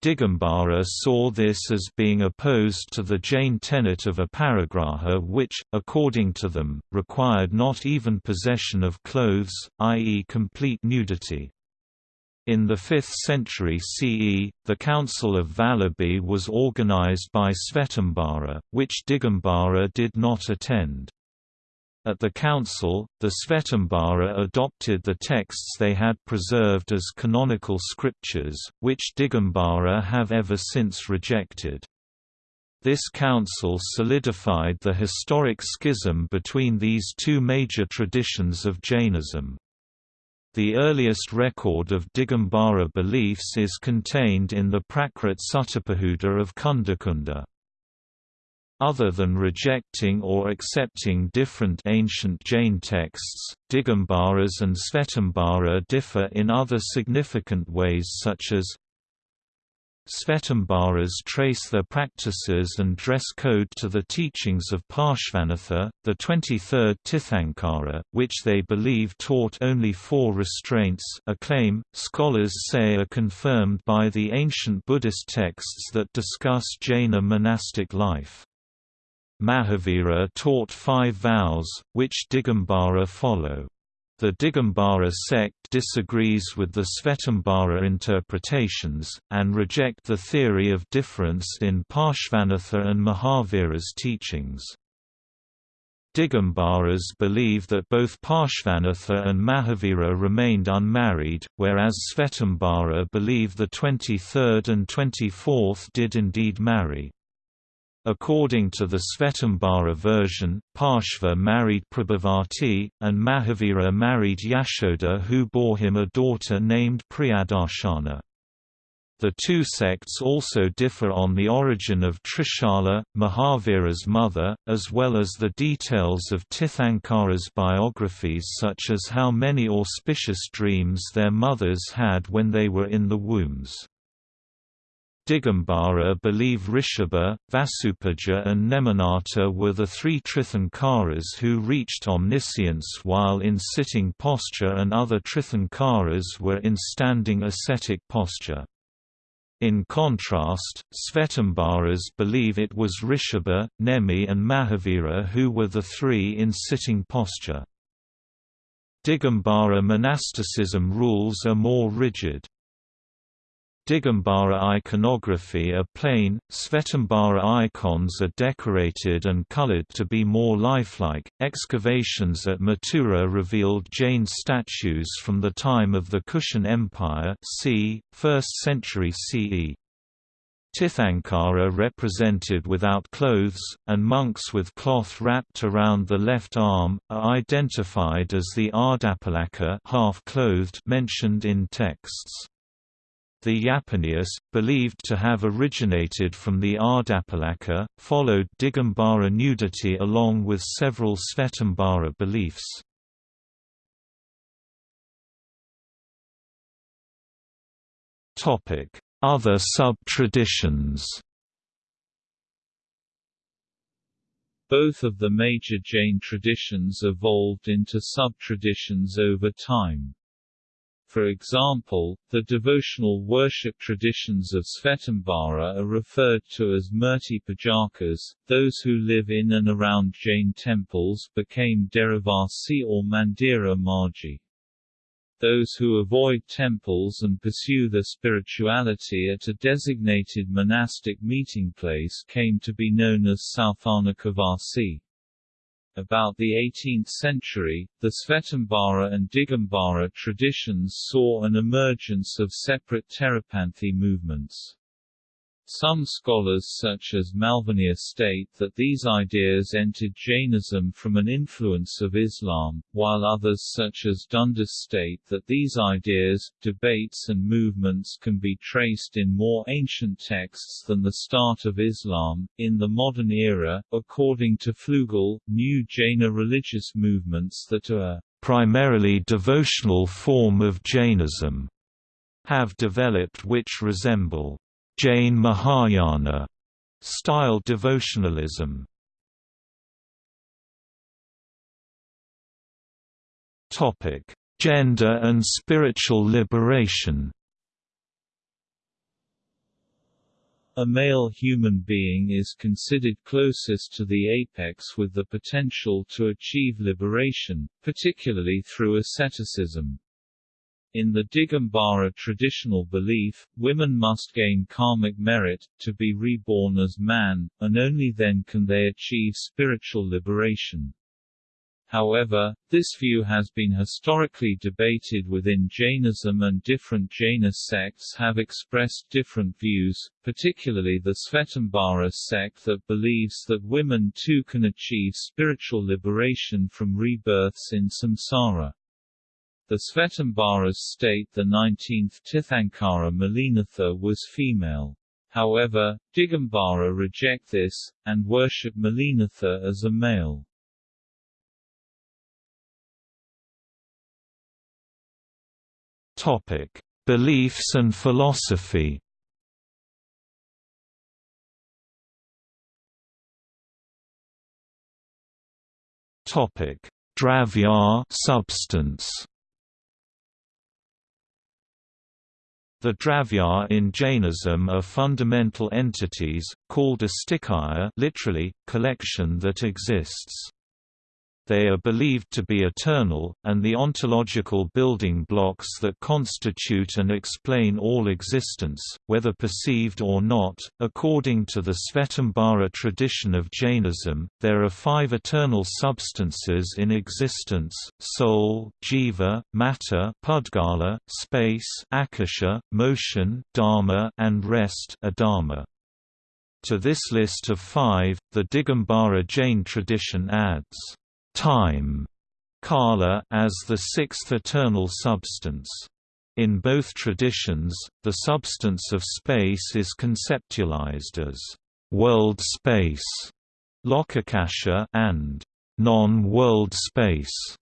Digambara saw this as being opposed to the Jain tenet of aparigraha which, according to them, required not even possession of clothes, i.e. complete nudity. In the 5th century CE, the Council of Vallabhi was organized by Svetambara, which Digambara did not attend. At the council, the Svetambara adopted the texts they had preserved as canonical scriptures, which Digambara have ever since rejected. This council solidified the historic schism between these two major traditions of Jainism. The earliest record of Digambara beliefs is contained in the Prakrit Suttapahuta of Kundakunda. Other than rejecting or accepting different ancient Jain texts, Digambaras and Svetambara differ in other significant ways such as Svetambaras trace their practices and dress code to the teachings of Parshvanatha, the 23rd Tirthankara, which they believe taught only four restraints a claim, scholars say are confirmed by the ancient Buddhist texts that discuss Jaina monastic life. Mahavira taught five vows, which Digambara follow. The Digambara sect disagrees with the Svetambara interpretations, and reject the theory of difference in Parshvanatha and Mahavira's teachings. Digambaras believe that both Parshvanatha and Mahavira remained unmarried, whereas Svetambara believe the 23rd and 24th did indeed marry. According to the Svetambara version, Parshva married Prabhavati, and Mahavira married Yashoda who bore him a daughter named Priyadarshana. The two sects also differ on the origin of Trishala, Mahavira's mother, as well as the details of Tirthankara's biographies such as how many auspicious dreams their mothers had when they were in the wombs. Digambara believe Rishabha, Vasupujya and Neminatha were the three Tirthankaras who reached omniscience while in sitting posture and other Tirthankaras were in standing ascetic posture. In contrast, Svetambaras believe it was Rishabha, Nemi and Mahavira who were the three in sitting posture. Digambara monasticism rules are more rigid. Digambara iconography are plain, Svetambara icons are decorated and colored to be more lifelike. Excavations at Mathura revealed Jain statues from the time of the Kushan Empire, c. 1st century CE. Tirthankara represented without clothes, and monks with cloth wrapped around the left arm, are identified as the Ardhaphalaka half-clothed mentioned in texts. The Yapaniyas, believed to have originated from the Ardhaphalaka, followed Digambara nudity along with several Svetambara beliefs. Other sub-traditions Both of the major Jain traditions evolved into sub-traditions over time. For example, the devotional worship traditions of Svetambara are referred to as Murti Pujakas. Those who live in and around Jain temples became Derivasi or Mandira Marji. Those who avoid temples and pursue their spirituality at a designated monastic meeting place came to be known as Sthanakvasi. About the 18th century, the Svetambara and Digambara traditions saw an emergence of separate Terapanthi movements. Some scholars such as Malvania state that these ideas entered Jainism from an influence of Islam, while others such as Dundas state that these ideas, debates and movements can be traced in more ancient texts than the start of Islam. In the modern era, according to Flugel, new Jaina religious movements that are primarily devotional form of Jainism have developed which resemble Jain Mahayana style devotionalism. Topic: Gender and spiritual liberation. A male human being is considered closest to the apex with the potential to achieve liberation, particularly through asceticism. In the Digambara traditional belief, women must gain karmic merit, to be reborn as man, and only then can they achieve spiritual liberation. However, this view has been historically debated within Jainism and different Jaina sects have expressed different views, particularly the Svetambara sect that believes that women too can achieve spiritual liberation from rebirths in samsara. The Svetambaras state the 19th Tirthankara Mallinatha was female. However, Digambara reject this, and worship Mallinatha as a male. Topic: Beliefs and philosophy. Topic: Dravya substance. The Dravya in Jainism are fundamental entities, called astikaya literally, collection that exists. They are believed to be eternal, and the ontological building blocks that constitute and explain all existence, whether perceived or not. According to the Svetambara tradition of Jainism, there are five eternal substances in existence soul, jiva, matter, pudgala, space, akasha, motion, dharma, and rest, adharma. To this list of five, the Digambara Jain tradition adds time kala as the sixth eternal substance. In both traditions, the substance of space is conceptualized as world space, lokakasha, and non-world space,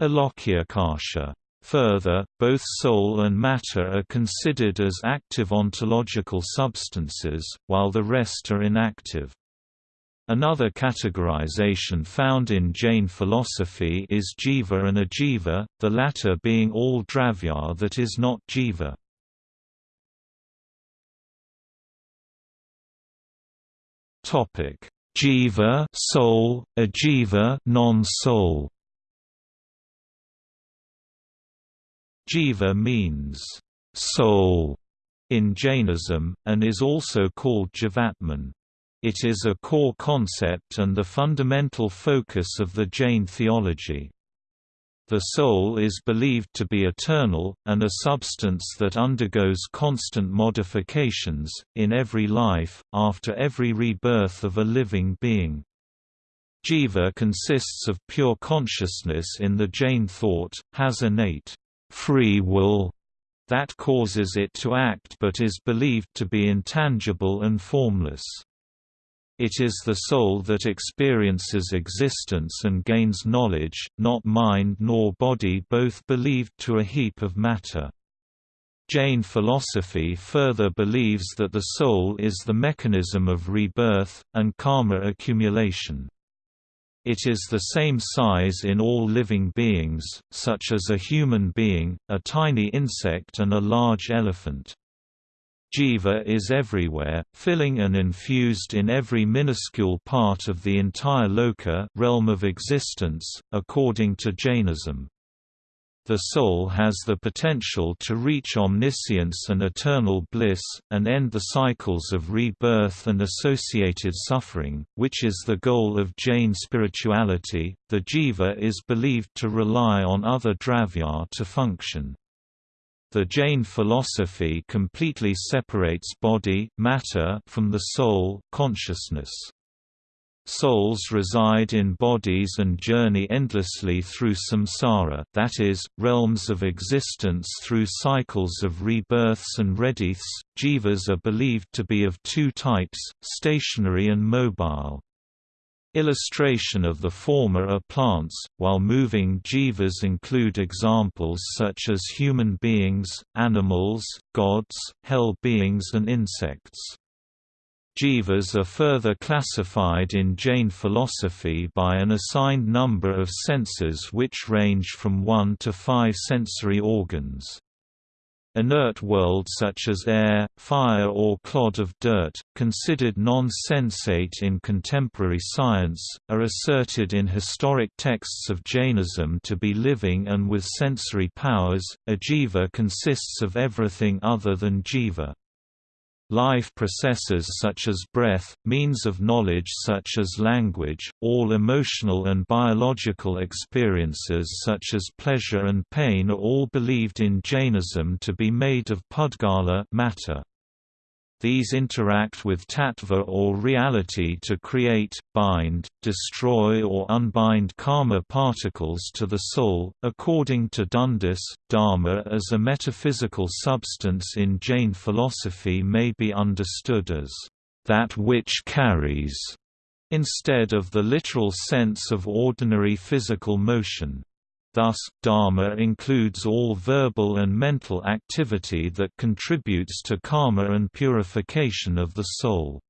alokakasha. Further, both soul and matter are considered as active ontological substances, while the rest are inactive. Another categorization found in Jain philosophy is jiva and ajiva, the latter being all dravya that is not jiva. Topic: Jiva, soul, ajiva, non-soul. Jiva means soul in Jainism, and is also called Jivatman. It is a core concept and the fundamental focus of the Jain theology. The soul is believed to be eternal, and a substance that undergoes constant modifications, in every life, after every rebirth of a living being. Jiva consists of pure consciousness in the Jain thought, has innate free will that causes it to act but is believed to be intangible and formless. It is the soul that experiences existence and gains knowledge, not mind nor body both believed to a heap of matter. Jain philosophy further believes that the soul is the mechanism of rebirth, and karma accumulation. It is the same size in all living beings, such as a human being, a tiny insect and a large elephant. Jiva is everywhere, filling and infused in every minuscule part of the entire loka realm of existence, according to Jainism. The soul has the potential to reach omniscience and eternal bliss, and end the cycles of rebirth and associated suffering, which is the goal of Jain spirituality. The jiva is believed to rely on other dravya to function. The Jain philosophy completely separates body matter from the soul consciousness. Souls reside in bodies and journey endlessly through samsara that is, realms of existence through cycles of rebirths and rebirths. Jivas are believed to be of two types, stationary and mobile. Illustration of the former are plants, while moving jivas include examples such as human beings, animals, gods, hell beings and insects. Jivas are further classified in Jain philosophy by an assigned number of senses which range from one to five sensory organs. Inert world such as air, fire or clod of dirt, considered non-sensate in contemporary science, are asserted in historic texts of Jainism to be living and with sensory powers. Ajiva consists of everything other than jiva. Life processes such as breath, means of knowledge such as language, all emotional and biological experiences such as pleasure and pain are all believed in Jainism to be made of pudgala matter. These interact with tattva or reality to create, bind, destroy or unbind karma particles to the soul. According to Dundas, dharma as a metaphysical substance in Jain philosophy may be understood as that which carries, instead of the literal sense of ordinary physical motion. Thus, dharma includes all verbal and mental activity that contributes to karma and purification of the soul.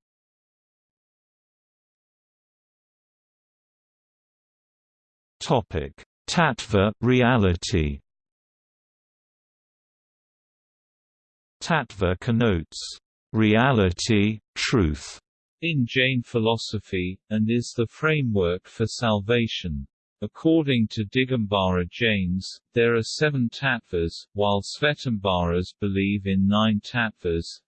Topic: Tattva reality Tattva connotes reality, truth, in Jain philosophy, and is the framework for salvation. According to Digambara Jains, there are seven tattvas, while Svetambaras believe in nine tattvas.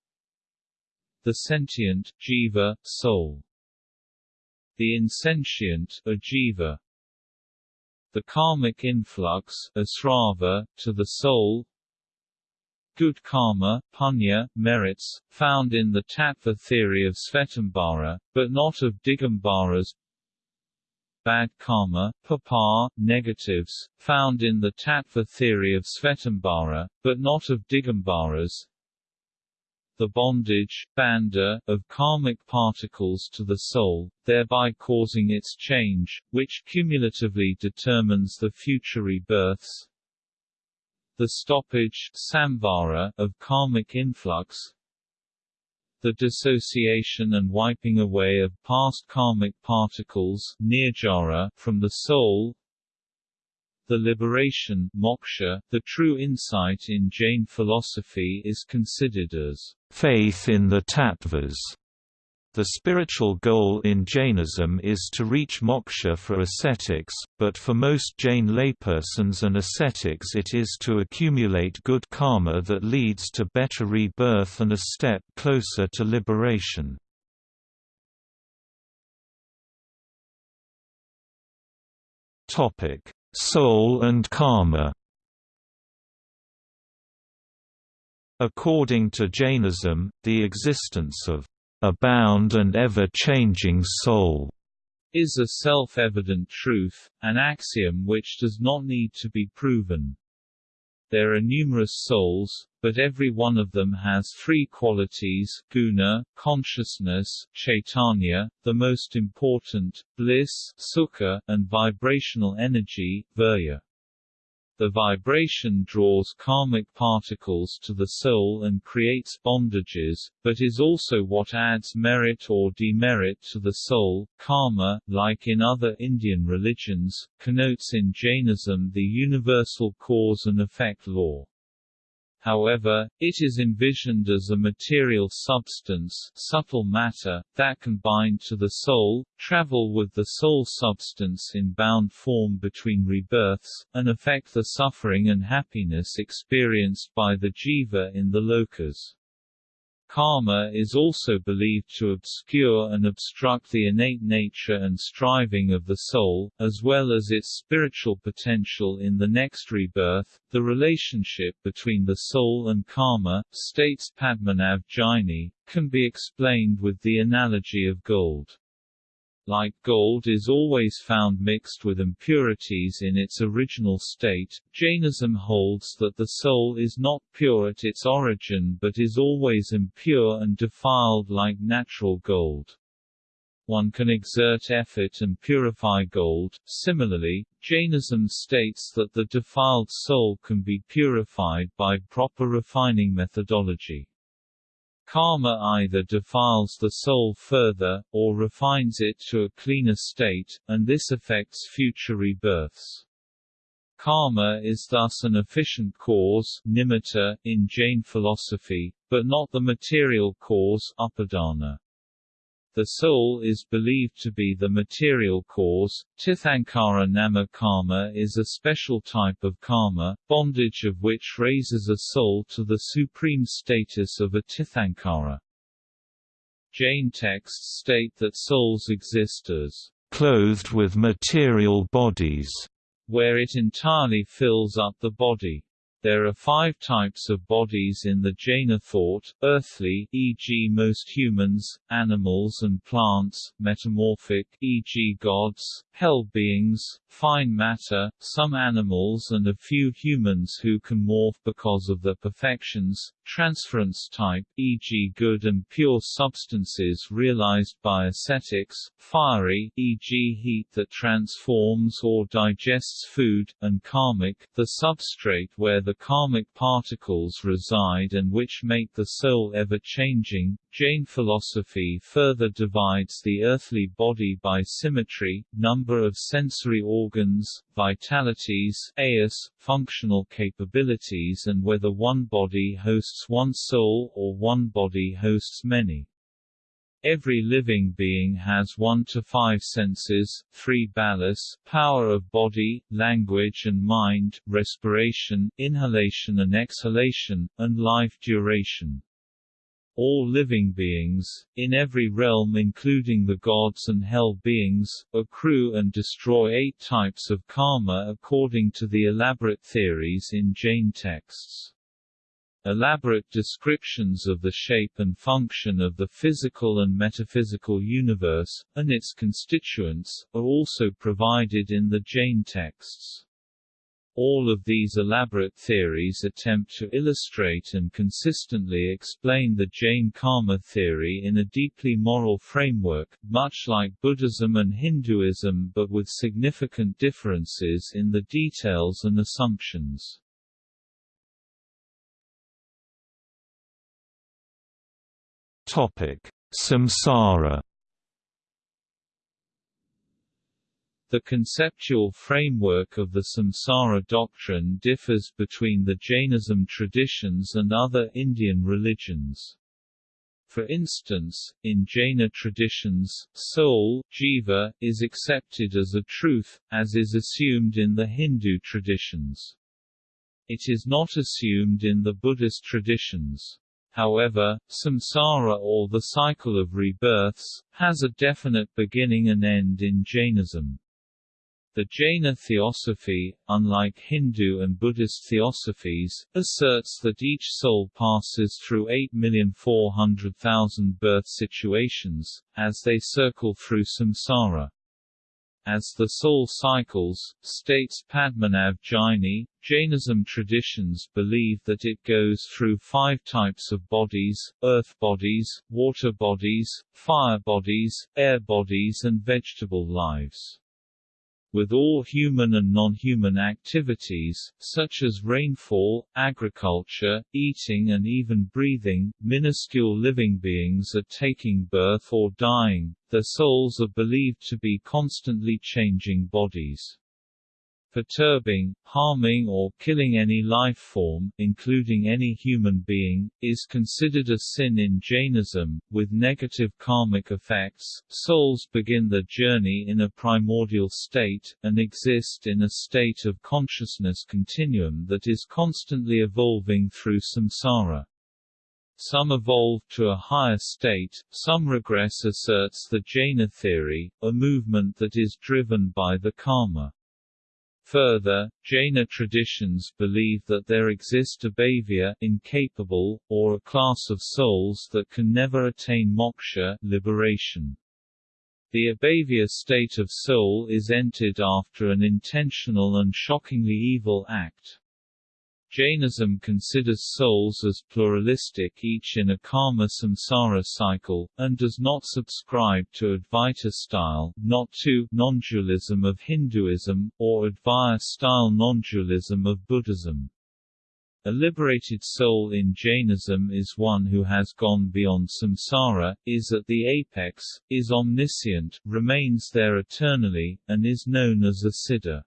The sentient jiva, soul. The insentient ajiva. The karmic influx asrava, to the soul. Good karma, punya, merits, found in the tattva theory of Svetambara, but not of Digambara's bad karma, papa, negatives, found in the tattva theory of Svetambara, but not of Digambara's. The bondage, bandha, of karmic particles to the soul, thereby causing its change, which cumulatively determines the future rebirths. The stoppage, samvara, of karmic influx, the dissociation and wiping away of past karmic particles nirjara, from the soul. The liberation moksha, the true insight in Jain philosophy is considered as faith in the tattvas the spiritual goal in Jainism is to reach moksha for ascetics, but for most Jain laypersons and ascetics it is to accumulate good karma that leads to better rebirth and a step closer to liberation. Soul and karma According to Jainism, the existence of a bound and ever-changing soul is a self-evident truth, an axiom which does not need to be proven. There are numerous souls, but every one of them has three qualities guna, consciousness, chaitanya, the most important, bliss sukha, and vibrational energy virya. The vibration draws karmic particles to the soul and creates bondages, but is also what adds merit or demerit to the soul. Karma, like in other Indian religions, connotes in Jainism the universal cause and effect law. However, it is envisioned as a material substance subtle matter, that can bind to the soul, travel with the soul substance in bound form between rebirths, and affect the suffering and happiness experienced by the jiva in the lokas. Karma is also believed to obscure and obstruct the innate nature and striving of the soul, as well as its spiritual potential in the next rebirth. The relationship between the soul and karma, states Padmanabh Jaini, can be explained with the analogy of gold like gold is always found mixed with impurities in its original state, Jainism holds that the soul is not pure at its origin but is always impure and defiled like natural gold. One can exert effort and purify gold. Similarly, Jainism states that the defiled soul can be purified by proper refining methodology. Karma either defiles the soul further, or refines it to a cleaner state, and this affects future rebirths. Karma is thus an efficient cause nimitta, in Jain philosophy, but not the material cause upadana. The soul is believed to be the material cause. Tirthankara nama karma is a special type of karma, bondage of which raises a soul to the supreme status of a tirthankara. Jain texts state that souls exist as clothed with material bodies, where it entirely fills up the body. There are five types of bodies in the Jaina thought, earthly e.g. most humans, animals and plants, metamorphic e.g. gods, hell beings, fine matter, some animals and a few humans who can morph because of their perfections, transference type e.g. good and pure substances realized by ascetics, fiery e.g. heat that transforms or digests food, and karmic, the substrate where the karmic particles reside and which make the soul ever-changing. Jain philosophy further divides the earthly body by symmetry, number of sensory organs, vitalities ayus, functional capabilities and whether one body hosts one soul or one body hosts many. Every living being has one to five senses, three balas, power of body, language and mind, respiration, inhalation and exhalation, and life duration. All living beings, in every realm including the gods and hell beings, accrue and destroy eight types of karma according to the elaborate theories in Jain texts. Elaborate descriptions of the shape and function of the physical and metaphysical universe, and its constituents, are also provided in the Jain texts. All of these elaborate theories attempt to illustrate and consistently explain the Jain karma theory in a deeply moral framework, much like Buddhism and Hinduism but with significant differences in the details and assumptions. Topic: Samsara. The conceptual framework of the samsara doctrine differs between the Jainism traditions and other Indian religions. For instance, in Jaina traditions, soul jiva, is accepted as a truth, as is assumed in the Hindu traditions. It is not assumed in the Buddhist traditions. However, samsara or the cycle of rebirths, has a definite beginning and end in Jainism. The Jaina theosophy, unlike Hindu and Buddhist theosophies, asserts that each soul passes through 8,400,000 birth situations, as they circle through samsara. As the soul cycles, states Padmanabh Jaini, Jainism traditions believe that it goes through five types of bodies, earth bodies, water bodies, fire bodies, air bodies and vegetable lives with all human and non-human activities, such as rainfall, agriculture, eating and even breathing, minuscule living beings are taking birth or dying, their souls are believed to be constantly changing bodies. Perturbing, harming or killing any life form, including any human being, is considered a sin in Jainism, with negative karmic effects. Souls begin their journey in a primordial state, and exist in a state of consciousness continuum that is constantly evolving through samsara. Some evolve to a higher state, some regress asserts the Jaina theory, a movement that is driven by the karma. Further, Jaina traditions believe that there exist abhavya incapable, or a class of souls that can never attain moksha liberation. The abhavya state of soul is entered after an intentional and shockingly evil act. Jainism considers souls as pluralistic each in a karma samsara cycle, and does not subscribe to Advaita style not to non-dualism of Hinduism, or Advaya style non-dualism of Buddhism. A liberated soul in Jainism is one who has gone beyond samsara, is at the apex, is omniscient, remains there eternally, and is known as a siddha.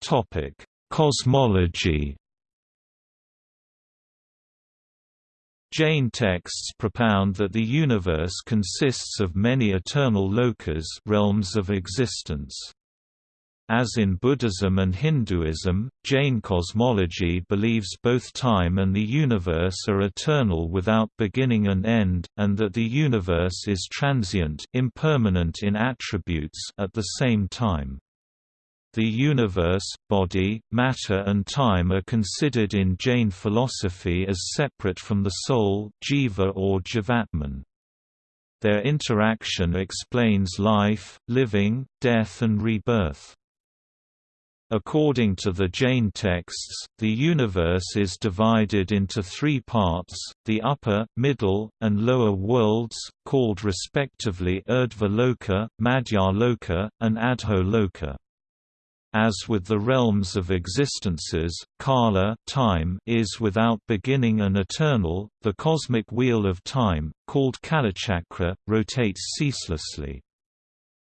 Topic: Cosmology. Jain texts propound that the universe consists of many eternal lokas realms of existence. As in Buddhism and Hinduism, Jain cosmology believes both time and the universe are eternal without beginning and end, and that the universe is transient impermanent in attributes at the same time. The universe, body, matter and time are considered in Jain philosophy as separate from the soul jiva or jivatman. Their interaction explains life, living, death and rebirth. According to the Jain texts, the universe is divided into three parts, the upper, middle, and lower worlds, called respectively Urdhva Loka, Madhya Loka, and Adho Loka. As with the realms of existences, kala time is without beginning and eternal, the cosmic wheel of time, called kalachakra, rotates ceaselessly.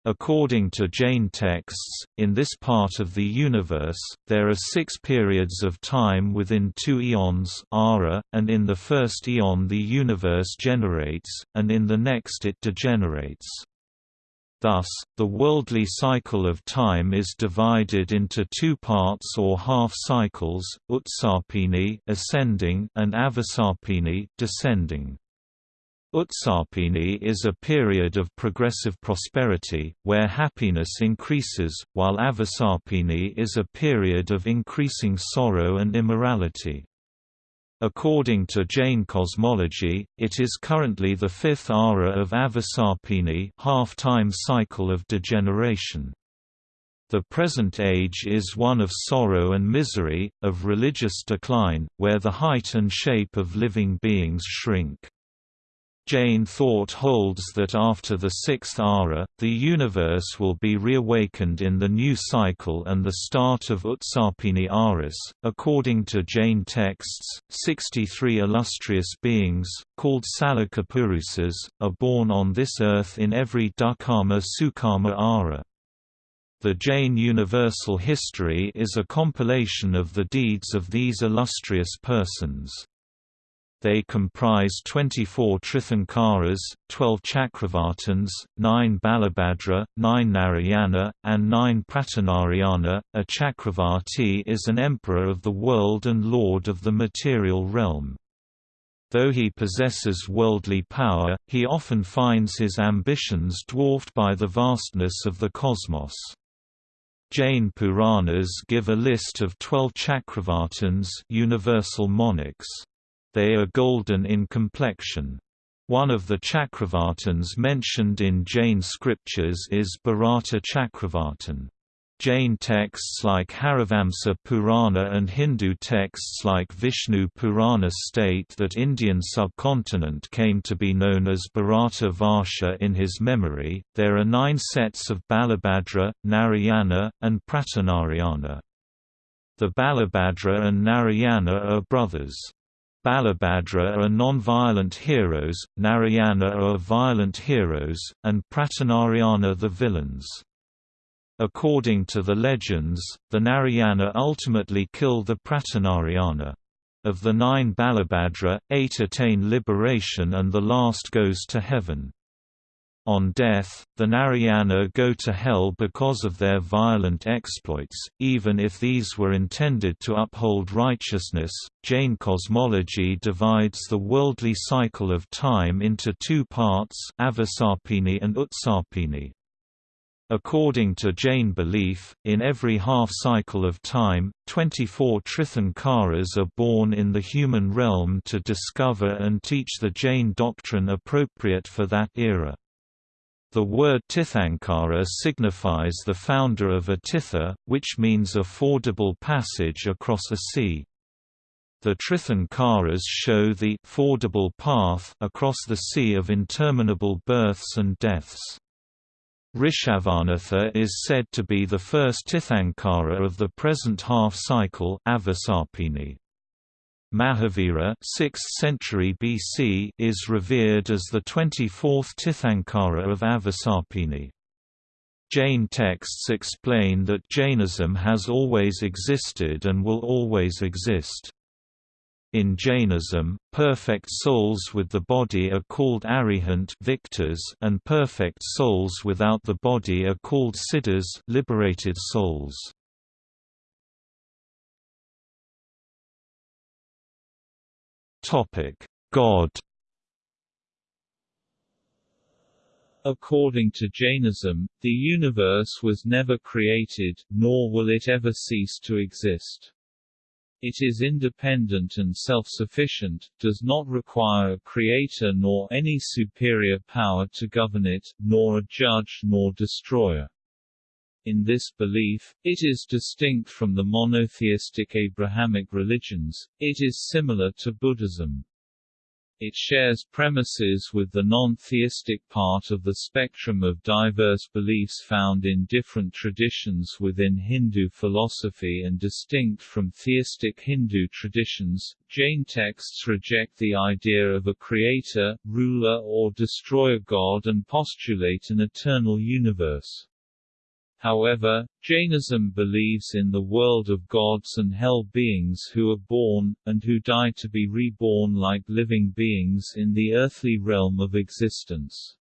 According to Jain texts, in this part of the universe, there are six periods of time within two eons ara, and in the first eon the universe generates, and in the next it degenerates. Thus, the worldly cycle of time is divided into two parts or half-cycles, Utsarpini ascending and Avasarpini descending. Utsarpini is a period of progressive prosperity, where happiness increases, while Avasarpini is a period of increasing sorrow and immorality. According to Jain cosmology, it is currently the fifth ara of Avasarpini half-time cycle of degeneration. The present age is one of sorrow and misery, of religious decline, where the height and shape of living beings shrink. Jain thought holds that after the sixth ara, the universe will be reawakened in the new cycle and the start of Utsarpini Aras. According to Jain texts, 63 illustrious beings, called Salakapurusas, are born on this earth in every Dukkarma Sukarma Ara. The Jain universal history is a compilation of the deeds of these illustrious persons. They comprise 24 Tirthankaras, 12 Chakravartins, 9 Balabhadra, 9 Narayana, and 9 Pratinarayana. A Chakravarti is an emperor of the world and lord of the material realm. Though he possesses worldly power, he often finds his ambitions dwarfed by the vastness of the cosmos. Jain Puranas give a list of twelve Chakravartins universal monarchs. They are golden in complexion. One of the Chakravartins mentioned in Jain scriptures is Bharata Chakravartin. Jain texts like Harivamsa Purana and Hindu texts like Vishnu Purana state that Indian subcontinent came to be known as Bharata Varsha in his memory. There are nine sets of Balabhadra, Narayana, and Pratinarayana. The Balabhadra and Narayana are brothers. Balabhadra are non-violent heroes, Narayana are violent heroes, and Pratinarayana the villains. According to the legends, the Narayana ultimately kill the Pratinarayana. Of the nine Balabhadra, eight attain liberation and the last goes to heaven. On death, the Narayana go to hell because of their violent exploits, even if these were intended to uphold righteousness. Jain cosmology divides the worldly cycle of time into two parts, Avasarpini and Utsarpini. According to Jain belief, in every half-cycle of time, 24 Tirthankaras are born in the human realm to discover and teach the Jain doctrine appropriate for that era. The word Tirthankara signifies the founder of a tirtha, which means a fordable passage across a sea. The Tirthankaras show the fordable path across the sea of interminable births and deaths. Rishabhanatha is said to be the first Tirthankara of the present half-cycle Avasarpini. Mahavira 6th century BC is revered as the 24th Tirthankara of Avasarpini. Jain texts explain that Jainism has always existed and will always exist. In Jainism, perfect souls with the body are called arihant victors and perfect souls without the body are called siddhas liberated souls. God According to Jainism, the universe was never created, nor will it ever cease to exist. It is independent and self-sufficient, does not require a creator nor any superior power to govern it, nor a judge nor destroyer. In this belief, it is distinct from the monotheistic Abrahamic religions, it is similar to Buddhism. It shares premises with the non-theistic part of the spectrum of diverse beliefs found in different traditions within Hindu philosophy and distinct from theistic Hindu traditions. Jain texts reject the idea of a creator, ruler or destroyer god and postulate an eternal universe. However, Jainism believes in the world of gods and hell beings who are born, and who die to be reborn like living beings in the earthly realm of existence.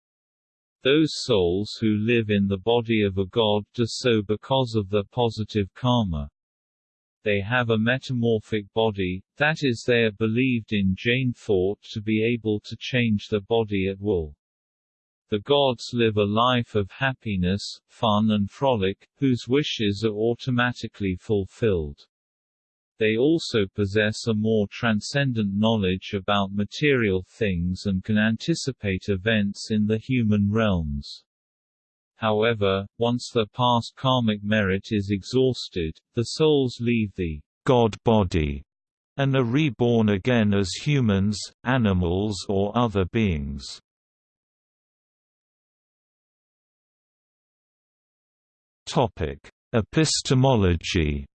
Those souls who live in the body of a god do so because of the positive karma. They have a metamorphic body, that is they are believed in Jain thought to be able to change the body at will. The gods live a life of happiness, fun and frolic, whose wishes are automatically fulfilled. They also possess a more transcendent knowledge about material things and can anticipate events in the human realms. However, once the past karmic merit is exhausted, the souls leave the God body and are reborn again as humans, animals or other beings. Epistemology.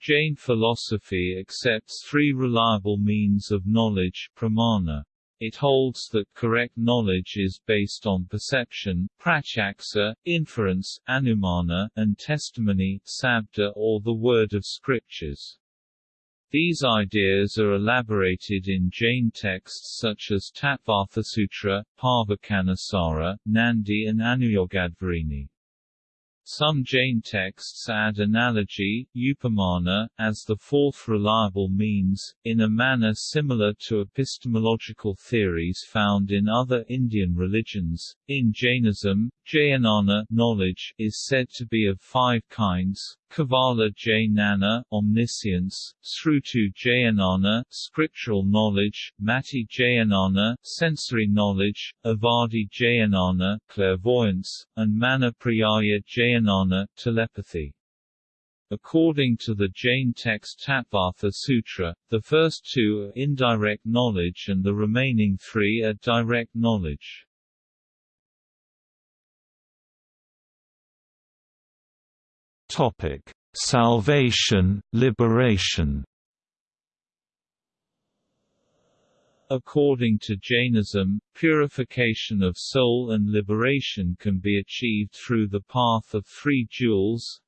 Jain philosophy accepts three reliable means of knowledge pramana. It holds that correct knowledge is based on perception pratyaksa, inference anumana, and testimony sabda or the word of scriptures. These ideas are elaborated in Jain texts such as Tattvarthasutra, Parvakanasara, Nandi and Anuyogadvarini. Some Jain texts add analogy, upamana, as the fourth reliable means, in a manner similar to epistemological theories found in other Indian religions. In Jainism, Jnana knowledge is said to be of five kinds, Kevala Jnana omniscience, Sruta Jnana scriptural knowledge, Mati Jnana sensory knowledge, Avadhi Jnana clairvoyance, and Mana Priyaya Jnana telepathy. According to the Jain text Tattvartha Sutra, the first two are indirect knowledge and the remaining three are direct knowledge. Topic: salvation, liberation. According to Jainism, purification of soul and liberation can be achieved through the path of three jewels,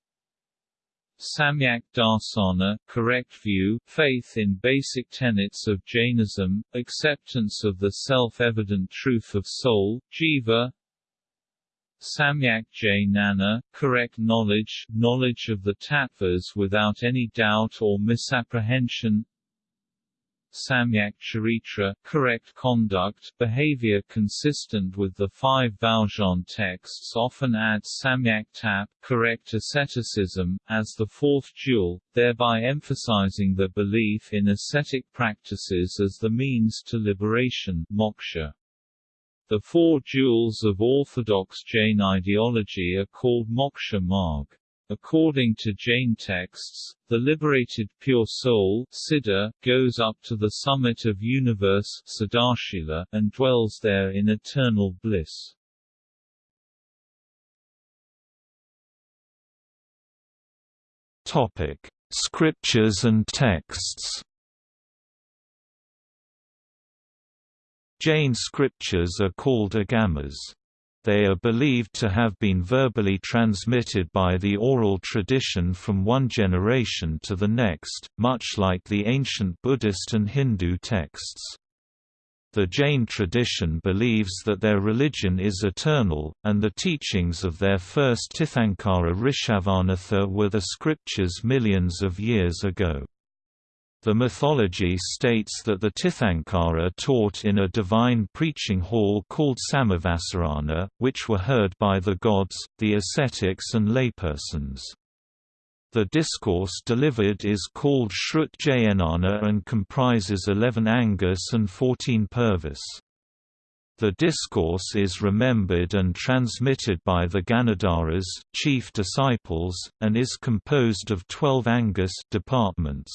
Samyak Darsana correct view, faith in basic tenets of Jainism, acceptance of the self-evident truth of soul, jiva Samyak Jnana, correct knowledge, knowledge of the tattvas without any doubt or misapprehension Samyak Charitra, correct conduct, behavior consistent with the five Valjean texts often adds Samyak Tap, correct asceticism, as the fourth jewel, thereby emphasizing the belief in ascetic practices as the means to liberation moksha. The four jewels of orthodox Jain ideology are called moksha marg. According to Jain texts, the liberated pure soul Siddha, goes up to the summit of universe and dwells there in eternal bliss. Topic: Scriptures and texts. Jain scriptures are called agamas. They are believed to have been verbally transmitted by the oral tradition from one generation to the next, much like the ancient Buddhist and Hindu texts. The Jain tradition believes that their religion is eternal, and the teachings of their first Tirthankara Rishabhanatha were the scriptures millions of years ago. The mythology states that the Tirthankara taught in a divine preaching hall called Samavasarana, which were heard by the gods, the ascetics and laypersons. The discourse delivered is called Shrut Jayanana and comprises 11 angas and 14 purvas. The discourse is remembered and transmitted by the Ganadharas, chief disciples, and is composed of 12 angas departments.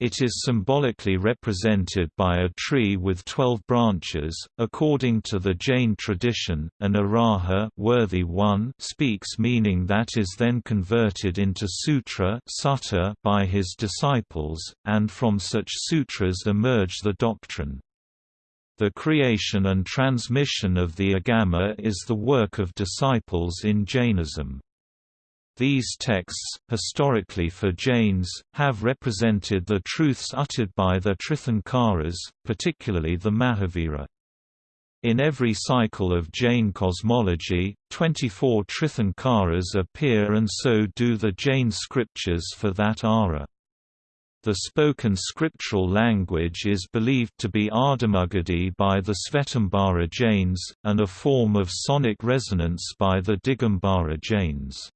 It is symbolically represented by a tree with twelve branches. According to the Jain tradition, an araha worthy one speaks meaning that is then converted into sutra sutta by his disciples, and from such sutras emerge the doctrine. The creation and transmission of the agama is the work of disciples in Jainism. These texts, historically for Jains, have represented the truths uttered by the Tirthankaras, particularly the Mahavira. In every cycle of Jain cosmology, 24 Tirthankaras appear and so do the Jain scriptures for that ara. The spoken scriptural language is believed to be Ardhamagadhi by the Svetambara Jains, and a form of sonic resonance by the Digambara Jains.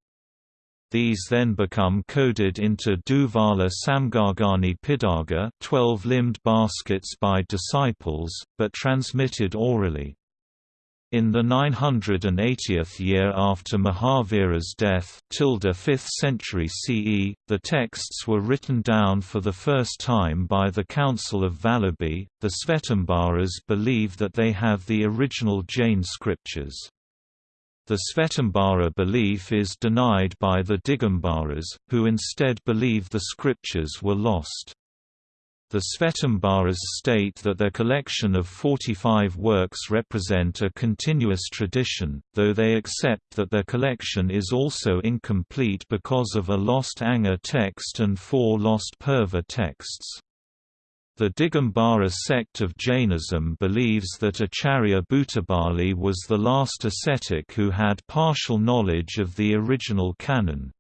These then become coded into Duvala Samgargani Pidaga 12-limbed baskets by disciples, but transmitted orally. In the 980th year after Mahavira's death 5th century CE, the texts were written down for the first time by the Council of Vallabhi. The Svetambaras believe that they have the original Jain scriptures. The Svetambara belief is denied by the Digambaras, who instead believe the scriptures were lost. The Svetambaras state that their collection of 45 works represent a continuous tradition, though they accept that their collection is also incomplete because of a lost Anga text and four lost Purva texts. The Digambara sect of Jainism believes that Acharya Bhutabali was the last ascetic who had partial knowledge of the original canon.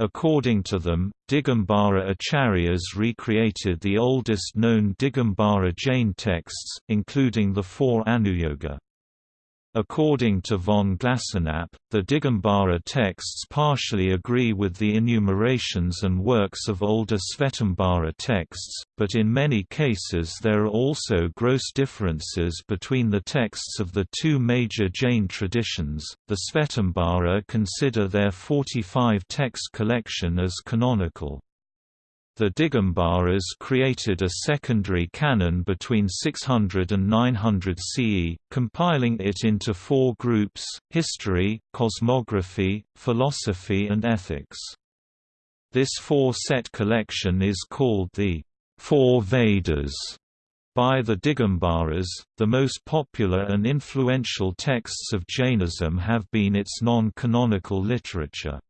According to them, Digambara acharyas recreated the oldest known Digambara Jain texts, including the four Anuyoga. According to von Glasenapp, the Digambara texts partially agree with the enumerations and works of older Svetambara texts, but in many cases there are also gross differences between the texts of the two major Jain traditions. The Svetambara consider their 45 text collection as canonical. The Digambaras created a secondary canon between 600 and 900 CE, compiling it into four groups, history, cosmography, philosophy and ethics. This four-set collection is called the Four Vedas by the Digambaras. The most popular and influential texts of Jainism have been its non-canonical literature.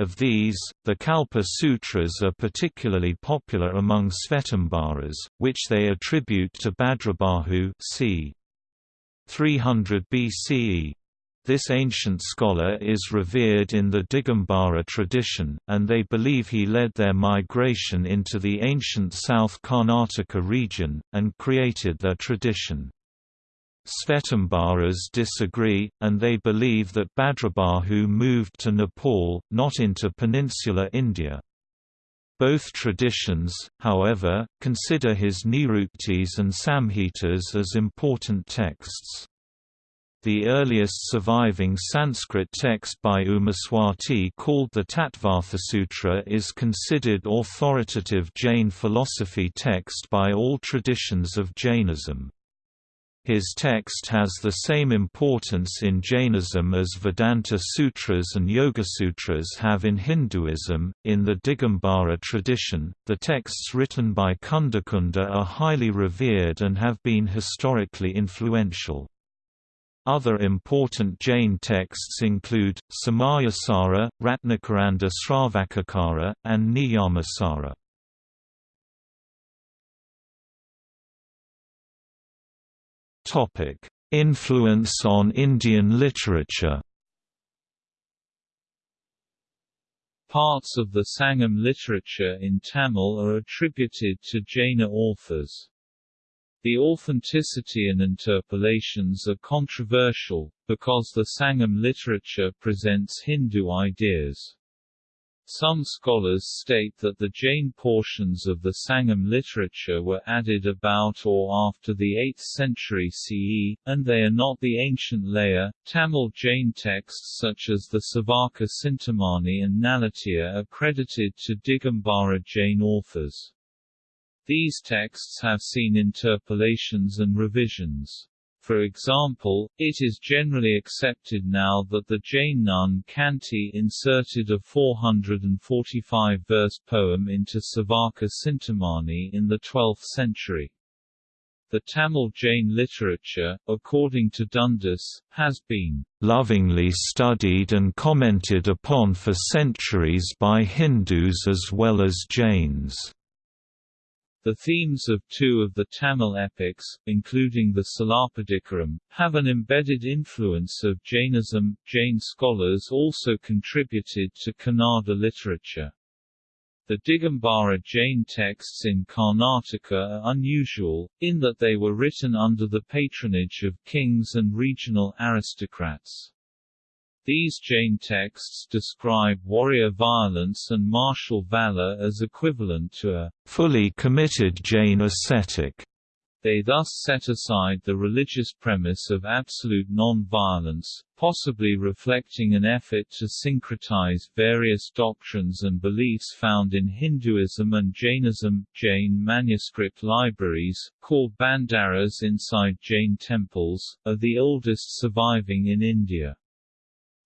Of these, the Kalpa Sutras are particularly popular among Svetambaras, which they attribute to Bhadrabahu c. 300 BCE. This ancient scholar is revered in the Digambara tradition, and they believe he led their migration into the ancient South Karnataka region, and created their tradition. Svetambaras disagree, and they believe that Bhadrabahu moved to Nepal, not into peninsular India. Both traditions, however, consider his Niruktis and Samhitas as important texts. The earliest surviving Sanskrit text by Umaswati called the Tattvarthasutra is considered authoritative Jain philosophy text by all traditions of Jainism. His text has the same importance in Jainism as Vedanta Sutras and Yoga Sutras have in Hinduism. In the Digambara tradition, the texts written by Kundakunda are highly revered and have been historically influential. Other important Jain texts include, Samayasara, Ratnakaranda Sravakachara, and Niyamasara. Influence on Indian literature Parts of the Sangam literature in Tamil are attributed to Jaina authors. The authenticity and interpolations are controversial, because the Sangam literature presents Hindu ideas. Some scholars state that the Jain portions of the Sangam literature were added about or after the 8th century CE, and they are not the ancient layer. Tamil Jain texts such as the Civaka Cintamani and Naladiyar are credited to Digambara Jain authors. These texts have seen interpolations and revisions. For example, it is generally accepted now that the Jain nun Kanti inserted a 445-verse poem into Civaka Cintamani in the 12th century. The Tamil Jain literature, according to Dundas, has been lovingly studied and commented upon for centuries by Hindus as well as Jains. The themes of two of the Tamil epics, including the Silappadikaram, have an embedded influence of Jainism. Jain scholars also contributed to Kannada literature. The Digambara Jain texts in Karnataka are unusual, in that they were written under the patronage of kings and regional aristocrats. These Jain texts describe warrior violence and martial valor as equivalent to a fully committed Jain ascetic. They thus set aside the religious premise of absolute non-violence, possibly reflecting an effort to syncretize various doctrines and beliefs found in Hinduism and Jainism. Jain manuscript libraries, called bhandaras inside Jain temples, are the oldest surviving in India.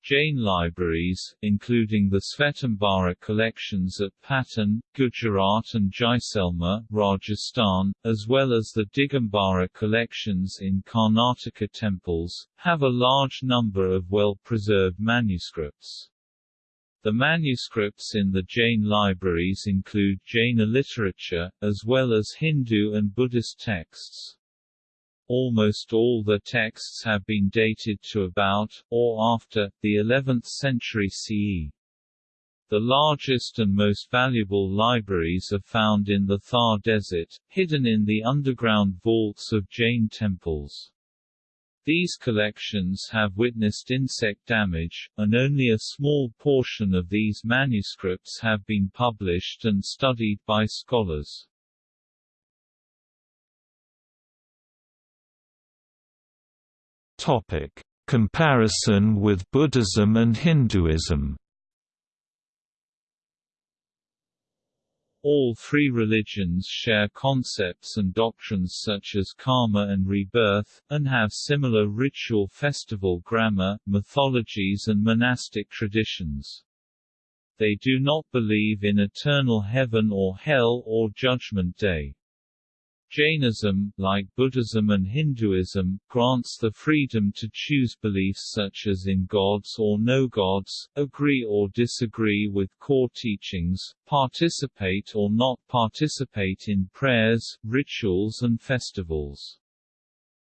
Jain libraries, including the Svetambara collections at Patan, Gujarat and Jaisalmer, Rajasthan, as well as the Digambara collections in Karnataka temples, have a large number of well-preserved manuscripts. The manuscripts in the Jain libraries include Jaina literature, as well as Hindu and Buddhist texts. Almost all the texts have been dated to about, or after, the 11th century CE. The largest and most valuable libraries are found in the Thar Desert, hidden in the underground vaults of Jain temples. These collections have witnessed insect damage, and only a small portion of these manuscripts have been published and studied by scholars. Topic: Comparison with Buddhism and Hinduism. All three religions share concepts and doctrines such as karma and rebirth, and have similar ritual festival grammar, mythologies and monastic traditions. They do not believe in eternal heaven or hell or judgment day. Jainism, like Buddhism and Hinduism, grants the freedom to choose beliefs such as in gods or no gods, agree or disagree with core teachings, participate or not participate in prayers, rituals and festivals.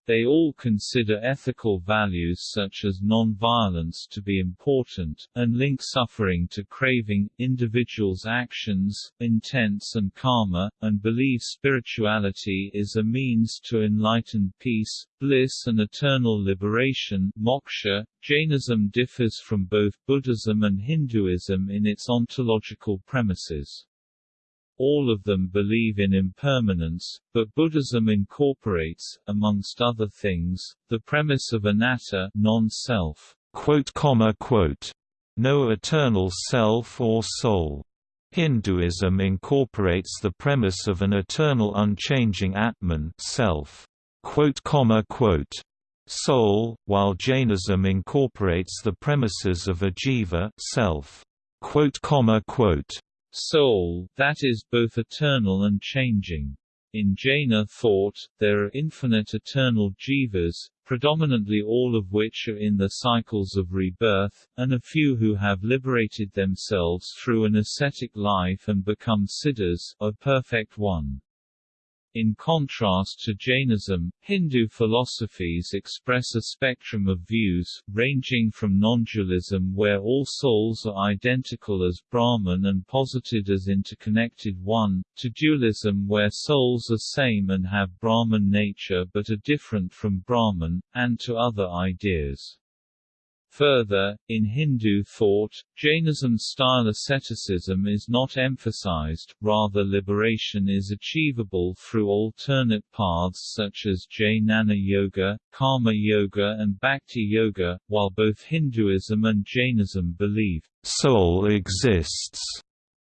They all consider ethical values such as non-violence to be important, and link suffering to craving, individuals' actions, intents and karma, and believe spirituality is a means to enlightened peace, bliss and eternal liberation moksha. Jainism differs from both Buddhism and Hinduism in its ontological premises. All of them believe in impermanence, but Buddhism incorporates, amongst other things, the premise of anatta non-self, no eternal self or soul. Hinduism incorporates the premise of an eternal unchanging Atman self, soul, while Jainism incorporates the premises of a jiva self, soul, that is both eternal and changing. In Jaina thought, there are infinite eternal jivas, predominantly all of which are in the cycles of rebirth, and a few who have liberated themselves through an ascetic life and become siddhas, a perfect one. In contrast to Jainism, Hindu philosophies express a spectrum of views, ranging from non-dualism where all souls are identical as Brahman and posited as interconnected one, to dualism where souls are same and have Brahman nature but are different from Brahman, and to other ideas. Further, in Hindu thought, Jainism-style asceticism is not emphasized, rather liberation is achievable through alternate paths such as Jnana Yoga, Karma Yoga and Bhakti Yoga, while both Hinduism and Jainism believe, soul exists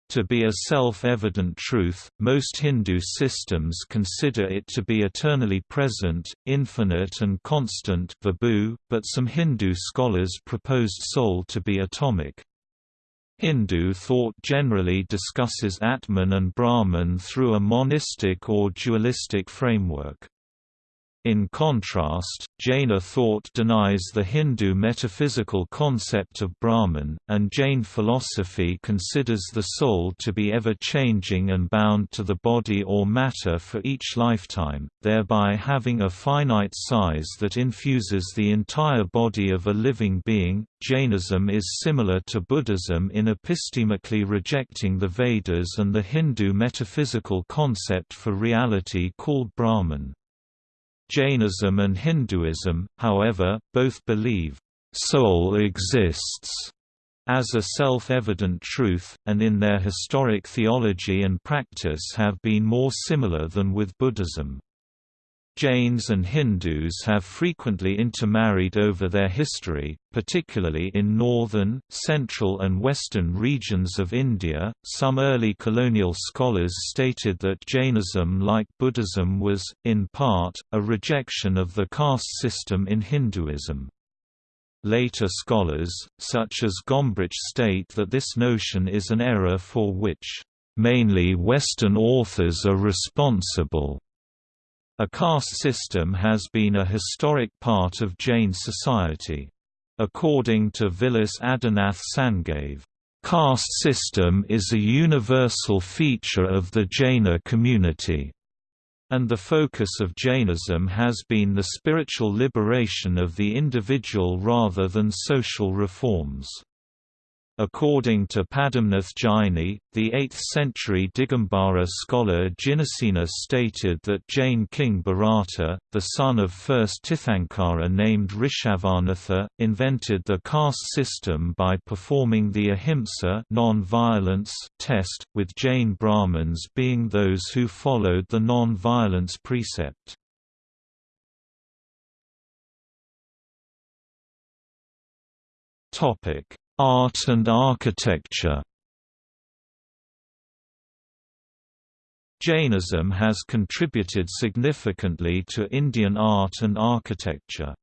to be a self-evident truth, most Hindu systems consider it to be eternally present, infinite and constant but some Hindu scholars proposed soul to be atomic. Hindu thought generally discusses Atman and Brahman through a monistic or dualistic framework. In contrast, Jaina thought denies the Hindu metaphysical concept of Brahman, and Jain philosophy considers the soul to be ever-changing and bound to the body or matter for each lifetime, thereby having a finite size that infuses the entire body of a living being. Jainism is similar to Buddhism in epistemically rejecting the Vedas and the Hindu metaphysical concept for reality called Brahman. Jainism and Hinduism, however, both believe, "...soul exists." as a self-evident truth, and in their historic theology and practice have been more similar than with Buddhism. Jains and Hindus have frequently intermarried over their history, particularly in northern, central, and western regions of India. Some early colonial scholars stated that Jainism, like Buddhism, was, in part, a rejection of the caste system in Hinduism. Later scholars, such as Gombrich state that this notion is an error for which, mainly Western authors are responsible. A caste system has been a historic part of Jain society. According to Vilas Adinath Sangave, caste system is a universal feature of the Jaina community, and the focus of Jainism has been the spiritual liberation of the individual rather than social reforms. According to Padmanabh Jaini, the 8th-century Digambara scholar Jinasena stated that Jain king Bharata, the son of first Tirthankara named Rishabhanatha, invented the caste system by performing the ahimsa non-violence test, with Jain Brahmins being those who followed the non-violence precept. Topic Art and architecture Jainism has contributed significantly to Indian art and architecture.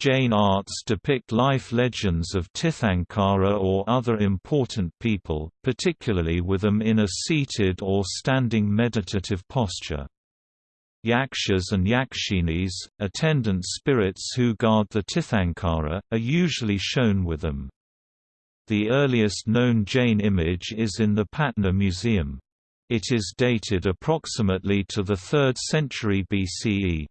Jain arts depict life legends of Tirthankara or other important people, particularly with them in a seated or standing meditative posture. Yakshas and yakshinis, attendant spirits who guard the Tirthankara, are usually shown with them. The earliest known Jain image is in the Patna Museum. It is dated approximately to the 3rd century BCE.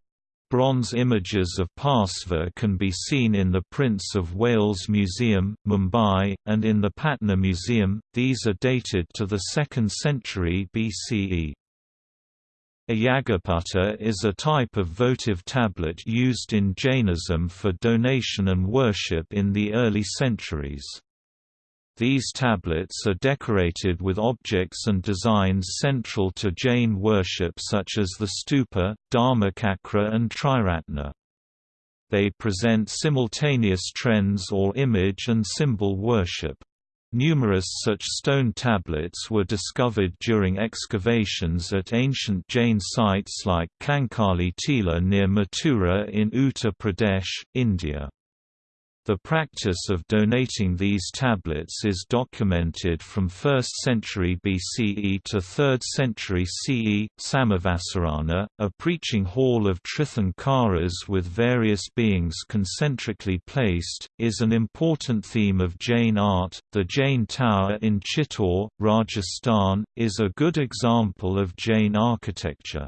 Bronze images of Parsva can be seen in the Prince of Wales Museum, Mumbai, and in the Patna Museum, these are dated to the 2nd century BCE. A Yagaputta is a type of votive tablet used in Jainism for donation and worship in the early centuries. These tablets are decorated with objects and designs central to Jain worship such as the stupa, dharmachakra and triratna. They present simultaneous trends or image and symbol worship. Numerous such stone tablets were discovered during excavations at ancient Jain sites like Kankali Tila near Mathura in Uttar Pradesh, India. The practice of donating these tablets is documented from 1st century BCE to 3rd century CE. Samavasarana, a preaching hall of Tirthankaras with various beings concentrically placed, is an important theme of Jain art. The Jain Tower in Chittor, Rajasthan, is a good example of Jain architecture.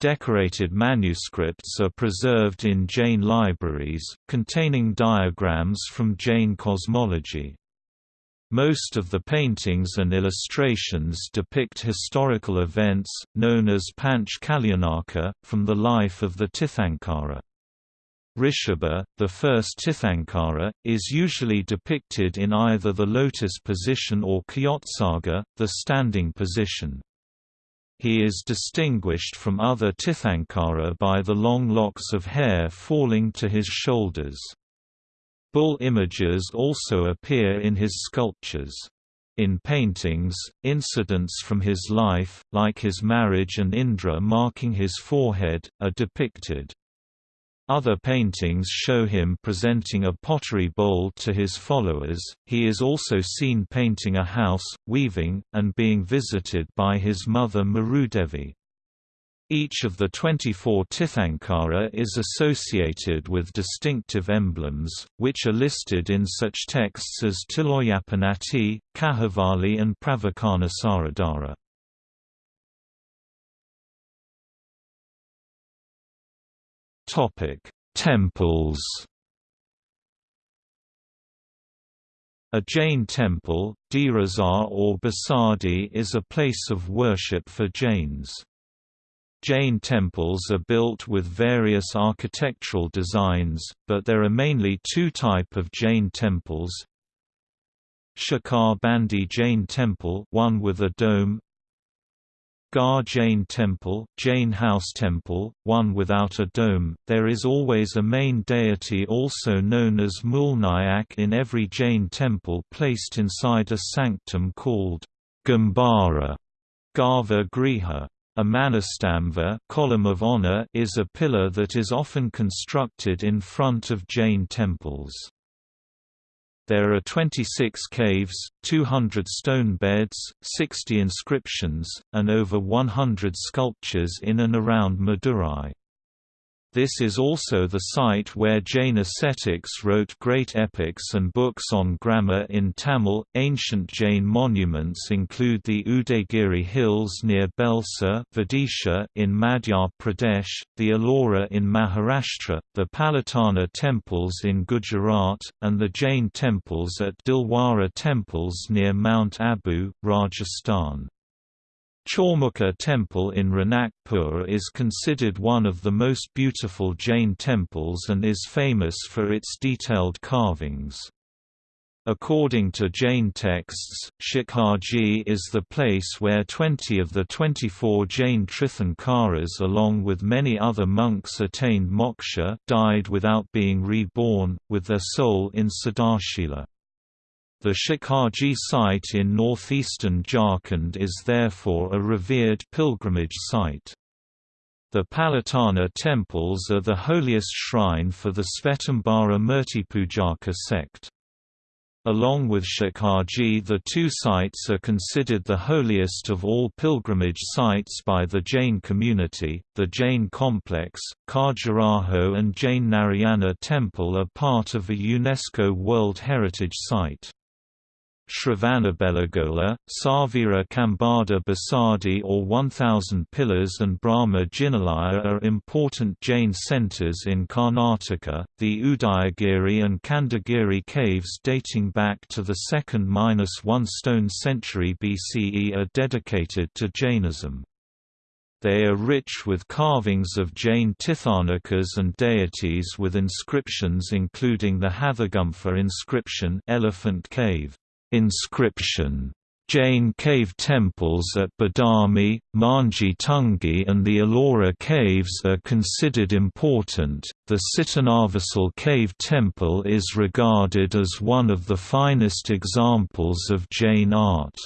Decorated manuscripts are preserved in Jain libraries, containing diagrams from Jain cosmology. Most of the paintings and illustrations depict historical events, known as Panch Kalyanaka, from the life of the Tirthankara. Rishabha, the first Tirthankara, is usually depicted in either the lotus position or Kayotsarga, the standing position. He is distinguished from other Tirthankara by the long locks of hair falling to his shoulders. Bull images also appear in his sculptures. In paintings, incidents from his life, like his marriage and Indra marking his forehead, are depicted. Other paintings show him presenting a pottery bowl to his followers. He is also seen painting a house, weaving, and being visited by his mother Marudevi. Each of the 24 Tirthankara is associated with distinctive emblems, which are listed in such texts as Tiloyapannatti, Kahavali and Pravakana Saradhara. Topic: Temples. A Jain temple, Derasar or Basadi is a place of worship for Jains. Jain temples are built with various architectural designs, but there are mainly two type of Jain temples. Shikhar Bandi Jain temple one with a dome, Gar Jain Temple, Jain House Temple, one without a dome. There is always a main deity also known as Mulnayak in every Jain temple placed inside a sanctum called Gambhara, Garbha Griha. A manastambha column of honor is a pillar that is often constructed in front of Jain temples. There are 26 caves, 200 stone beds, 60 inscriptions, and over 100 sculptures in and around Madurai. This is also the site where Jain ascetics wrote great epics and books on grammar in Tamil. Ancient Jain monuments include the Udayagiri Hills near Bhelsa Vidisha in Madhya Pradesh, the Ellora in Maharashtra, the Palitana temples in Gujarat, and the Jain temples at Dilwara temples near Mount Abu, Rajasthan. Chaumukha Temple in Ranakpur is considered one of the most beautiful Jain temples and is famous for its detailed carvings. According to Jain texts, Shikharji is the place where 20 of the 24 Jain Tirthankaras along with many other monks attained moksha died without being reborn, with their soul in Siddhashila. The Shikharji site in northeastern Jharkhand is therefore a revered pilgrimage site. The Palitana temples are the holiest shrine for the Svetambara Murtipujaka sect. Along with Shikharji the two sites are considered the holiest of all pilgrimage sites by the Jain community. The Jain complex, Khajuraho and Jain Narayana temple are part of a UNESCO World Heritage Site. Shravanabelagola, Savira Kambada Basadi or 1000 Pillars and Brahma Jinalaya are important Jain centres in Karnataka. The Udayagiri and Khandagiri caves dating back to the 2nd-1 stone century BCE are dedicated to Jainism. They are rich with carvings of Jain Tirthankaras and deities with inscriptions including the Hathigumpha inscription Elephant Cave inscription. Jain cave temples at Badami, Mangi Tungi, and the Ellora caves are considered important. The Sittanavasal cave temple is regarded as one of the finest examples of Jain art.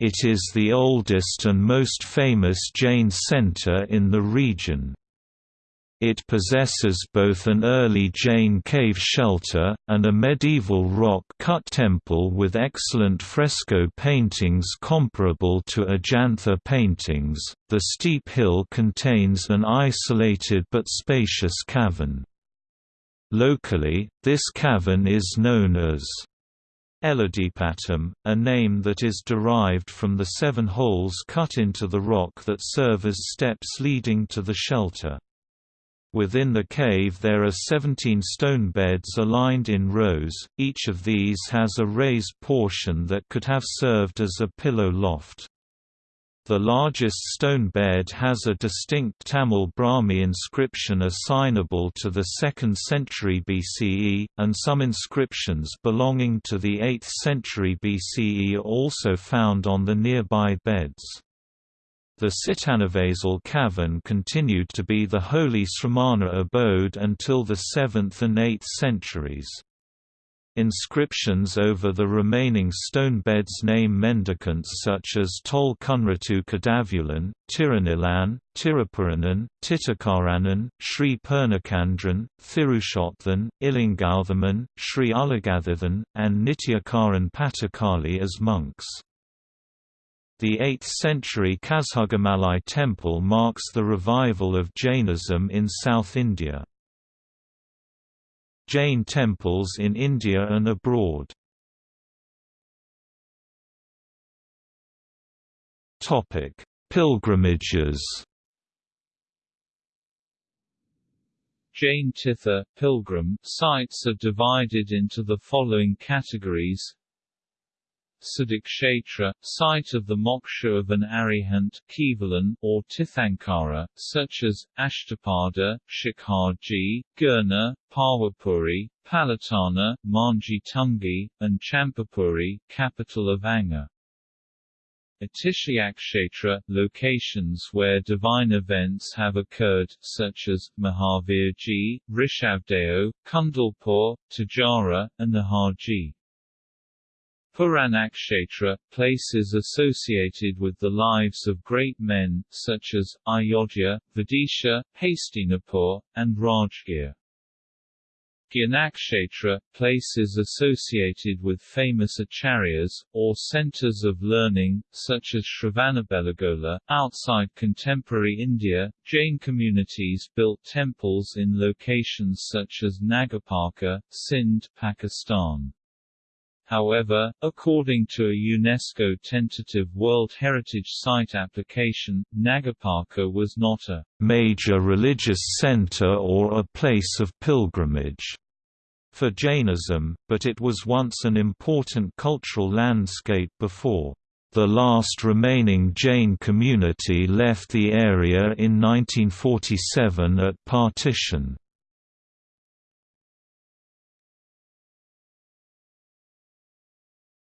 It is the oldest and most famous Jain center in the region. It possesses both an early Jain cave shelter, and a medieval rock-cut temple with excellent fresco paintings comparable to Ajantha paintings. The steep hill contains an isolated but spacious cavern. Locally, this cavern is known as Eladipatam, a name that is derived from the seven holes cut into the rock that serve as steps leading to the shelter. Within the cave there are 17 stone beds aligned in rows, each of these has a raised portion that could have served as a pillow loft. The largest stone bed has a distinct Tamil Brahmi inscription assignable to the 2nd century BCE, and some inscriptions belonging to the 8th century BCE are also found on the nearby beds. The Sittanavasal cavern continued to be the holy Sramana abode until the 7th and 8th centuries. Inscriptions over the remaining stone beds name mendicants such as Tol Kunratu Kadavulan, Tirunilan, Tirupuranan, Titakaranan, Sri Purnakandran, Thirushothan, Ilingauthaman, Sri Ulagathathan, and Nityakaran Patakali as monks. The 8th-century Kazhugamalai temple marks the revival of Jainism in South India. Jain temples in India and abroad. Pilgrimages. Jain Tirtha pilgrim sites are divided into the following categories Siddhakshetra, site of the moksha of an arihant Kevalan, or Tirthankara, such as, Ashtapada, Shikharji, Girnar, Pawapuri, Palitana, Mangi Tungi, and Champapuri, capital of Anga. Atishayakshetra, locations where divine events have occurred, such as, Mahavirji, Rishabdeo, Kundalpur, Tijara, and the Naharji. Puranakshetra, places associated with the lives of great men, such as, Ayodhya, Vidisha, Hastinapur, and Rajgir. Gyanakshetra, places associated with famous acharyas, or centers of learning, such as Shravanabelagola. Outside contemporary India, Jain communities built temples in locations such as Nagarparkar, Sindh, Pakistan. However, according to a UNESCO tentative World Heritage Site application, Nagarparkar was not a major religious center or a place of pilgrimage for Jainism, but it was once an important cultural landscape before the last remaining Jain community left the area in 1947 at partition.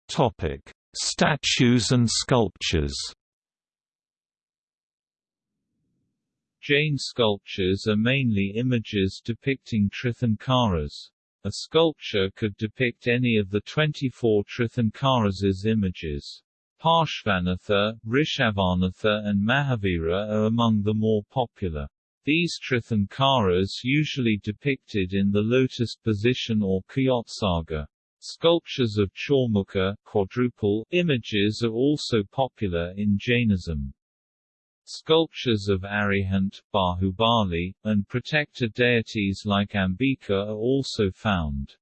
Topic: Statues and sculptures. Jain sculptures are mainly images depicting Tirthankaras. A sculpture could depict any of the 24 Tirthankaras' images. Parshvanatha, Rishabhanatha and Mahavira are among the more popular. These Tirthankaras usually depicted in the lotus position or Kayotsarga. Sculptures of Chaumukha quadruple images are also popular in Jainism. Sculptures of Arihant, Bahubali, and protector deities like Ambika are also found.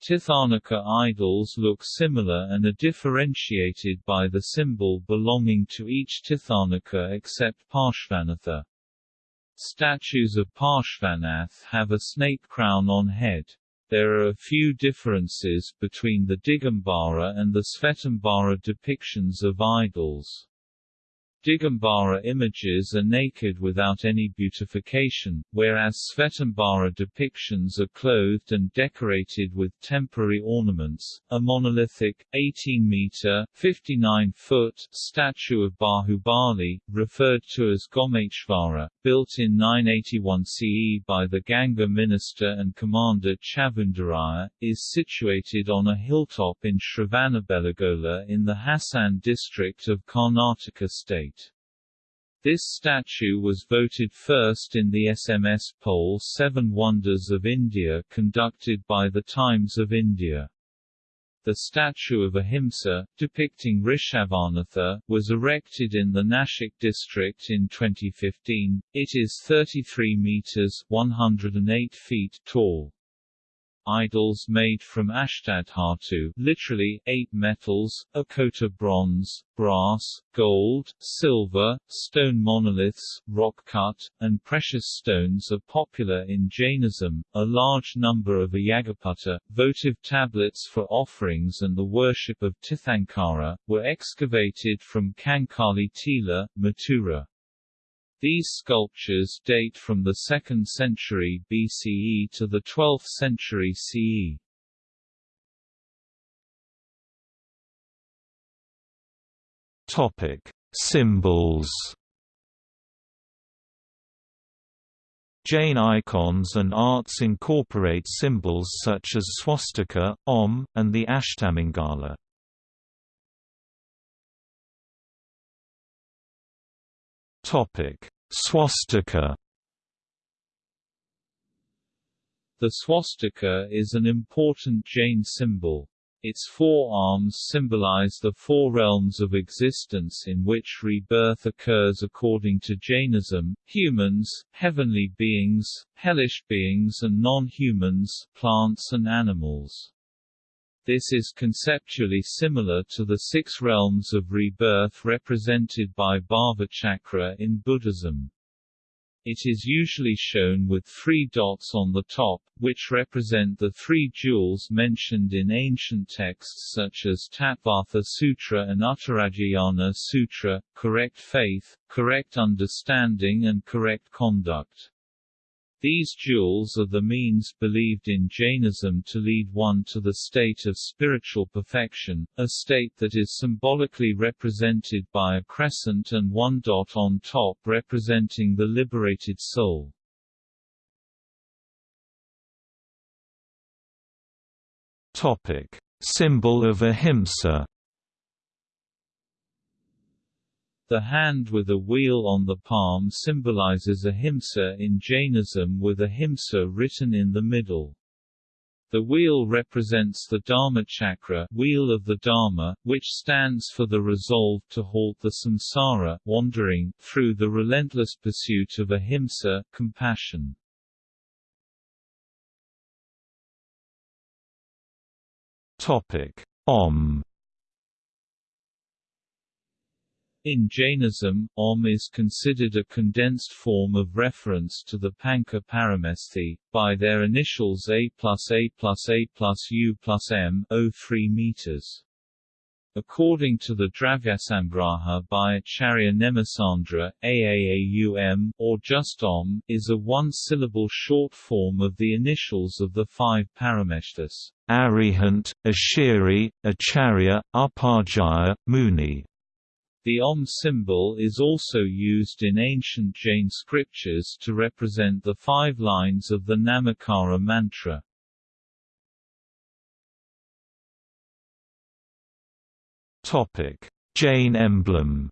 Tirthankara idols look similar and are differentiated by the symbol belonging to each Tirthankara except Parshvanatha. Statues of Parshvanath have a snake crown on head. There are a few differences between the Digambara and the Svetambara depictions of idols. Digambara images are naked without any beautification, whereas Svetambara depictions are clothed and decorated with temporary ornaments. A monolithic, 18-meter (59-foot) statue of Bahubali, referred to as Gomeshvara, built in 981 CE by the Ganga minister and commander Chavundaraya, is situated on a hilltop in Shravanabelagola in the Hassan district of Karnataka state. This statue was voted first in the SMS poll Seven Wonders of India conducted by The Times of India. The statue of Ahimsa, depicting Rishabhanatha, was erected in the Nashik district in 2015. It is 33 meters 108 feet tall idols made from ashtadhatu literally, eight metals, a akota bronze, brass, gold, silver, stone monoliths, rock-cut, and precious stones are popular in Jainism. A large number of Ayagapatta, votive tablets for offerings and the worship of Tirthankara, were excavated from Kankali Tila, Mathura. These sculptures date from the 2nd century BCE to the 12th century CE. Topic: Symbols. Jain icons and arts incorporate symbols such as swastika, Om, and the Ashtamangala. Topic: Swastika. The swastika is an important Jain symbol. Its four arms symbolize the four realms of existence in which rebirth occurs according to Jainism, humans, heavenly beings, hellish beings and non-humans, plants and animals. This is conceptually similar to the six realms of rebirth represented by Bhava Chakra in Buddhism. It is usually shown with three dots on the top, which represent the three jewels mentioned in ancient texts such as Tattvartha Sutra and Uttaradhyayana Sutra, correct faith, correct understanding and correct conduct. These jewels are the means believed in Jainism to lead one to the state of spiritual perfection, a state that is symbolically represented by a crescent and one dot on top representing the liberated soul. Topic: Symbol of Ahimsa The hand with a wheel on the palm symbolizes ahimsa in Jainism with ahimsa written in the middle. The wheel represents the Dharma chakra wheel of the Dharma, which stands for the resolve to halt the samsara wandering, through the relentless pursuit of ahimsa compassion. Topic. Om In Jainism, Om is considered a condensed form of reference to the Panca Paramesthi, by their initials A plus A plus A plus U plus M 03 meters. According to the Dravyasamgraha by Acharya Nemichandra, Aaum, or just Om, is a one-syllable short form of the initials of the five Parameshthas. Arihant, Ashiri, Acharya, Upajjhaya, Muni. The Om symbol is also used in ancient Jain scriptures to represent the five lines of the Namakara mantra. Topic: Jain emblem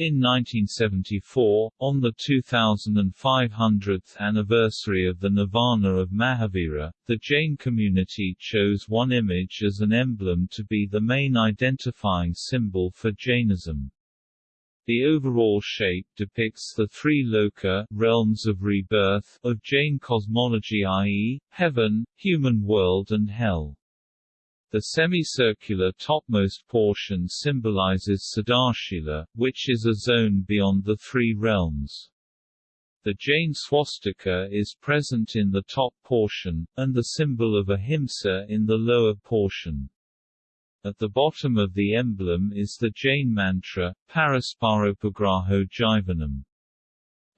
In 1974, on the 2500th anniversary of the Nirvana of Mahavira, the Jain community chose one image as an emblem to be the main identifying symbol for Jainism. The overall shape depicts the three loka realms of rebirth of Jain cosmology i.e., heaven, human world and hell. The semicircular topmost portion symbolizes Siddhashila, which is a zone beyond the three realms. The Jain swastika is present in the top portion, and the symbol of ahimsa in the lower portion. At the bottom of the emblem is the Jain mantra, Parasparopagraho Jivanam.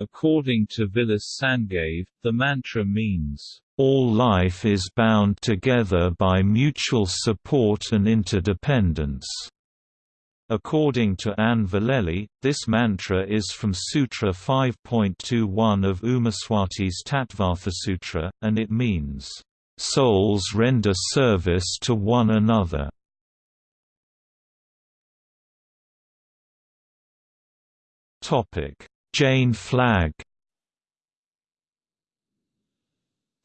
According to Vilas Sangave, the mantra means, all life is bound together by mutual support and interdependence. According to Anne Vallely, this mantra is from Sutra 5.21 of Umaswati's Tattvartha Sutra, and it means, "...souls render service to one another." Jain flag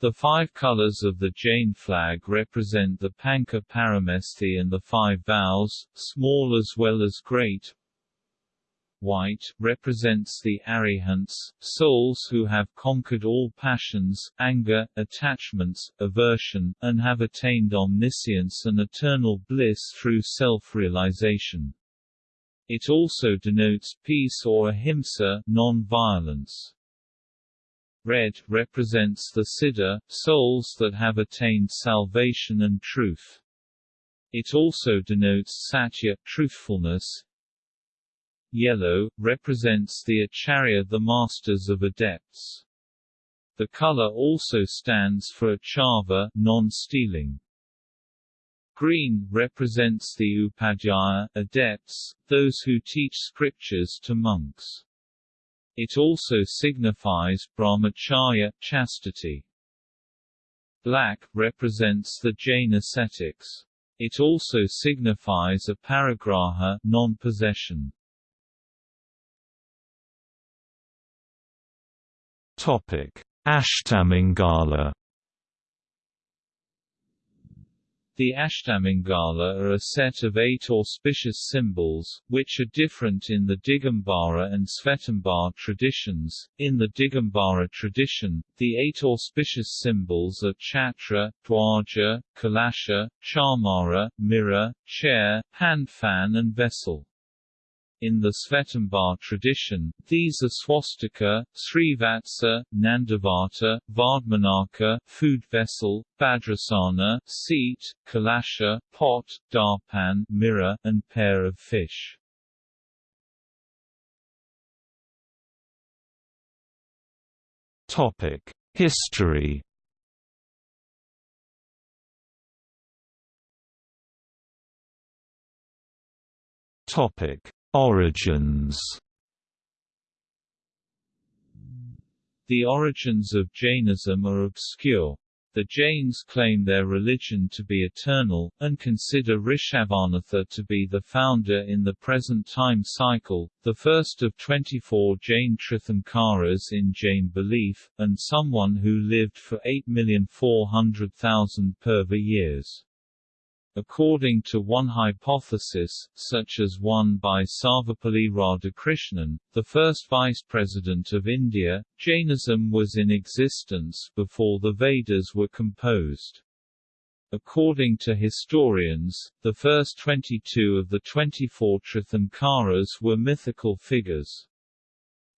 The five colors of the Jain flag represent the Panca Paramesthi and the five vows, small as well as great. White, represents the Arihants, souls who have conquered all passions, anger, attachments, aversion, and have attained omniscience and eternal bliss through self-realization. It also denotes peace or ahimsa non-violence. Red represents the Siddha, souls that have attained salvation and truth. It also denotes Satya truthfulness. Yellow represents the Acharya, the masters of adepts. The color also stands for Achaurya, non-stealing. Green represents the Upadhyaya adepts, those who teach scriptures to monks. It also signifies brahmacharya chastity. Black represents the Jain ascetics. It also signifies aparigraha non-possession. Topic: Ashtamangala The Ashtamangala are a set of eight auspicious symbols, which are different in the Digambara and Svetambar traditions. In the Digambara tradition, the eight auspicious symbols are Chhatra, Dwaja, Kalasha, Chamara, mirror, chair, hand fan and vessel. In the Svetambar tradition, these are swastika, Srivatsa, Nandavata, Vardmanaka, food vessel, Bhadrasana, seat, kalasha, pot, darpan, mirror, and pair of fish. Topic: History. Topic: Origins The origins of Jainism are obscure. The Jains claim their religion to be eternal, and consider Rishabhanatha to be the founder in the present time cycle, the first of 24 Jain Tirthankaras in Jain belief, and someone who lived for 8,400,000 Purva years. According to one hypothesis, such as one by Sarvepalli Radhakrishnan, the first vice president of India, Jainism was in existence before the Vedas were composed. According to historians, the first 22 of the 24 Tirthankaras were mythical figures.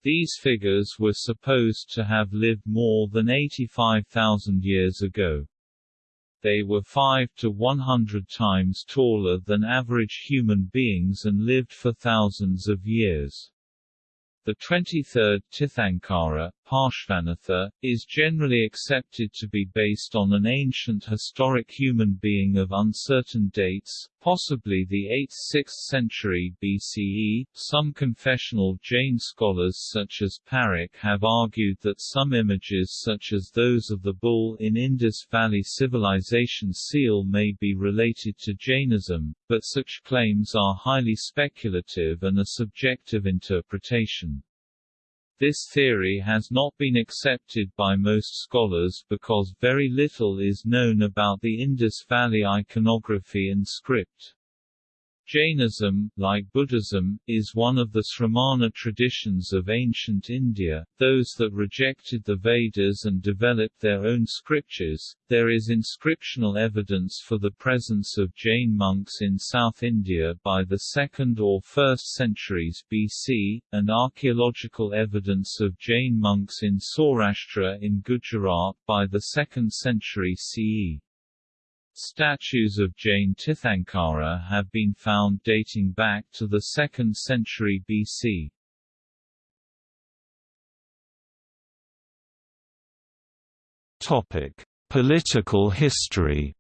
These figures were supposed to have lived more than 85,000 years ago. They were 5 to 100 times taller than average human beings and lived for thousands of years. The 23rd Tirthankara, Parshvanatha, is generally accepted to be based on an ancient historic human being of uncertain dates, possibly the 8th–6th century BCE. Some confessional Jain scholars such as Parikh have argued that some images such as those of the bull in Indus Valley Civilization seal may be related to Jainism, but such claims are highly speculative and a subjective interpretation. This theory has not been accepted by most scholars because very little is known about the Indus Valley iconography and script. Jainism, like Buddhism, is one of the Sramana traditions of ancient India, those that rejected the Vedas and developed their own scriptures. There is inscriptional evidence for the presence of Jain monks in South India by the 2nd or 1st centuries BC, and archaeological evidence of Jain monks in Saurashtra in Gujarat by the 2nd century CE. Statues of Jain Tirthankara have been found dating back to the 2nd century BC. Topic: Political history.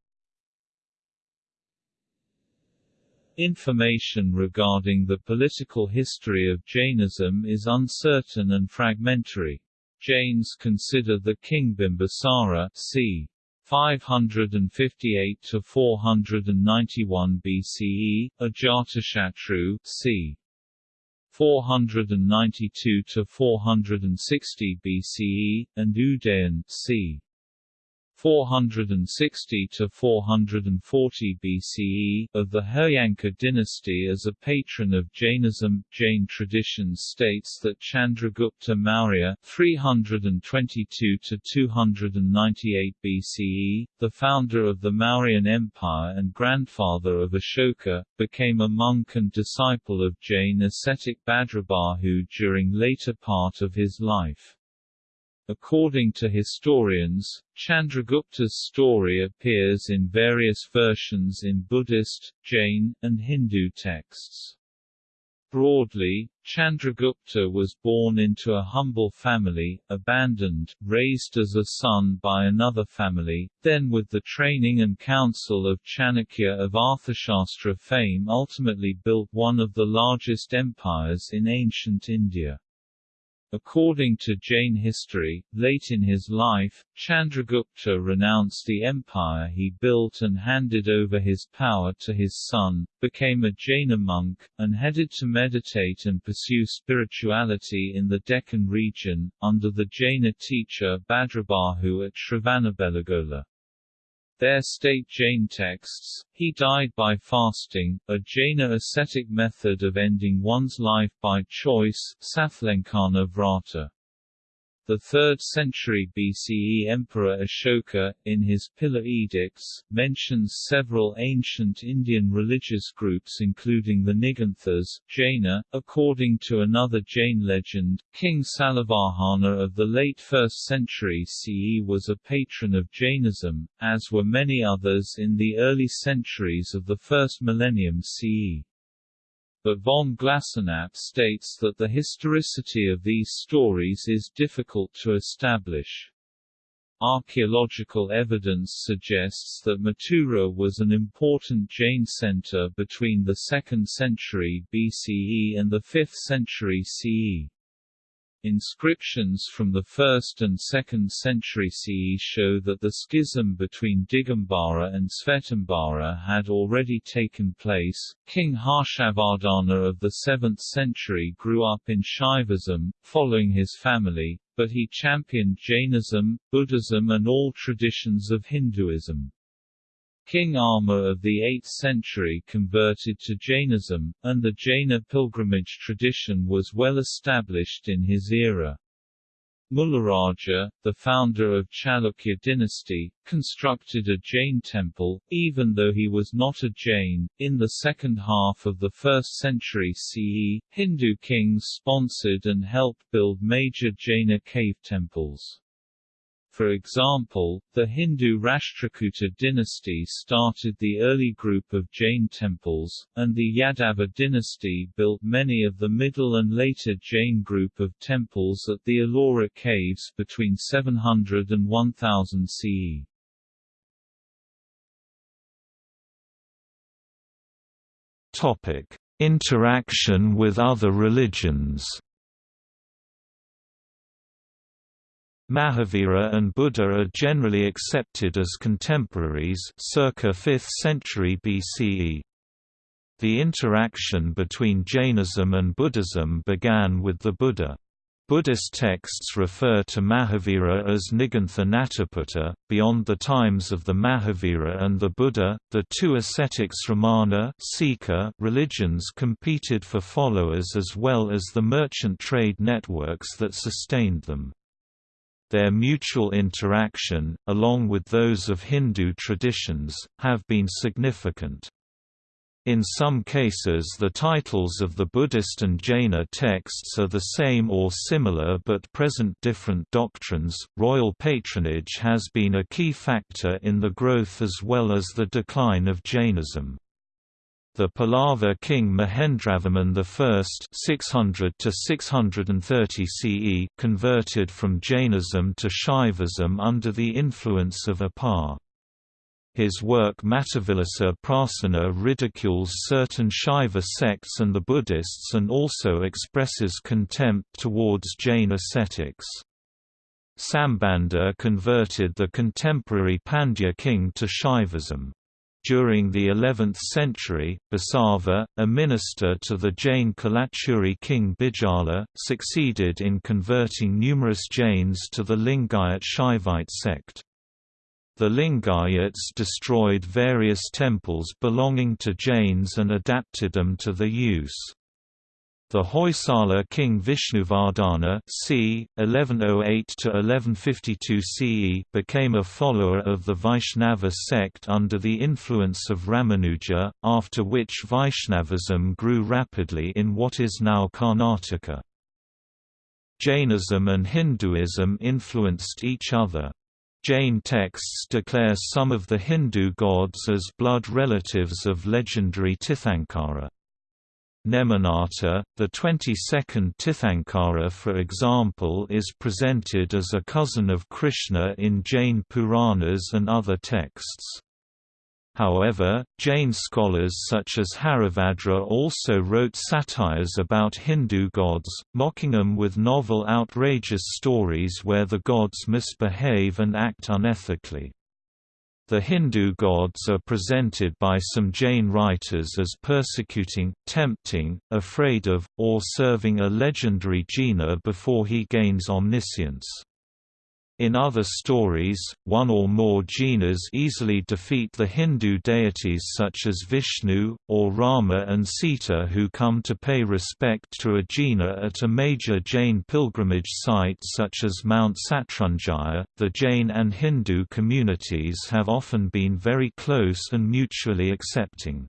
Information regarding the political history of Jainism is uncertain and fragmentary. Jains consider the king Bimbisara c. 558 to 491 BCE, Ajatashatru, c. 492 to 460 BCE, and Udayan, c. 460 to 440 BCE, of the Haryanka dynasty as a patron of Jainism. Jain tradition states that Chandragupta Maurya 322 to 298 BCE, the founder of the Mauryan Empire and grandfather of Ashoka, became a monk and disciple of Jain ascetic Bhadrabahu during later part of his life. According to historians, Chandragupta's story appears in various versions in Buddhist, Jain, and Hindu texts. Broadly, Chandragupta was born into a humble family, abandoned, raised as a son by another family, then with the training and counsel of Chanakya of Arthashastra fame ultimately built one of the largest empires in ancient India. According to Jain history, late in his life, Chandragupta renounced the empire he built and handed over his power to his son, became a Jaina monk, and headed to meditate and pursue spirituality in the Deccan region, under the Jaina teacher Bhadrabahu at Shravanabelagola. Their state Jain texts, he died by fasting, a Jaina ascetic method of ending one's life by choice, Sallekhana Vrata. The 3rd century BCE Emperor Ashoka, in his Pillar Edicts, mentions several ancient Indian religious groups including the Niganthas, Jaina. According to another Jain legend, King Salavahana of the late 1st century CE was a patron of Jainism, as were many others in the early centuries of the first millennium CE but von Glasenapp states that the historicity of these stories is difficult to establish. Archaeological evidence suggests that Mathura was an important Jain center between the 2nd century BCE and the 5th century CE. Inscriptions from the 1st and 2nd century CE show that the schism between Digambara and Svetambara had already taken place. King Harshavardhana of the 7th century grew up in Shaivism, following his family, but he championed Jainism, Buddhism and all traditions of Hinduism. King Ama of the 8th century converted to Jainism, and the Jaina pilgrimage tradition was well established in his era. Mularaja, the founder of Chalukya dynasty, constructed a Jain temple, even though he was not a Jain. In the second half of the 1st century CE, Hindu kings sponsored and helped build major Jaina cave temples. For example, the Hindu Rashtrakuta dynasty started the early group of Jain temples, and the Yadava dynasty built many of the middle and later Jain group of temples at the Ellora caves between 700 and 1000 CE. Topic: Interaction with other religions. Mahavira and Buddha are generally accepted as contemporaries circa 5th century BCE. The interaction between Jainism and Buddhism began with the Buddha. Buddhist texts refer to Mahavira as Nigantha Nataputta. Beyond the times of the Mahavira and the Buddha, the two ascetic Sramana religions competed for followers as well as the merchant trade networks that sustained them. Their mutual interaction, along with those of Hindu traditions, have been significant. In some cases the titles of the Buddhist and Jaina texts are the same or similar but present different doctrines. Royal patronage has been a key factor in the growth as well as the decline of Jainism. The Pallava king Mahendravarman I 600 CE converted from Jainism to Shaivism under the influence of Appar. His work Mattavilasa Prahasana ridicules certain Shaiva sects and the Buddhists and also expresses contempt towards Jain ascetics. Sambandha converted the contemporary Pandya king to Shaivism. During the 11th century, Basava, a minister to the Jain Kalachuri king Bijala, succeeded in converting numerous Jains to the Lingayat Shaivite sect. The Lingayats destroyed various temples belonging to Jains and adapted them to the use. The Hoysala king Vishnuvardhana c. 1108–1152 CE became a follower of the Vaishnava sect under the influence of Ramanuja, after which Vaishnavism grew rapidly in what is now Karnataka. Jainism and Hinduism influenced each other. Jain texts declare some of the Hindu gods as blood relatives of legendary Tirthankara. Neminatha, the 22nd Tirthankara for example is presented as a cousin of Krishna in Jain Puranas and other texts. However, Jain scholars such as Haribhadra also wrote satires about Hindu gods, mocking them with novel outrageous stories where the gods misbehave and act unethically. The Hindu gods are presented by some Jain writers as persecuting, tempting, afraid of, or serving a legendary Jina before he gains omniscience. In other stories, one or more jinas easily defeat the Hindu deities such as Vishnu, or Rama and Sita who come to pay respect to a jina at a major Jain pilgrimage site such as Mount Satrunjaya. The Jain and Hindu communities have often been very close and mutually accepting.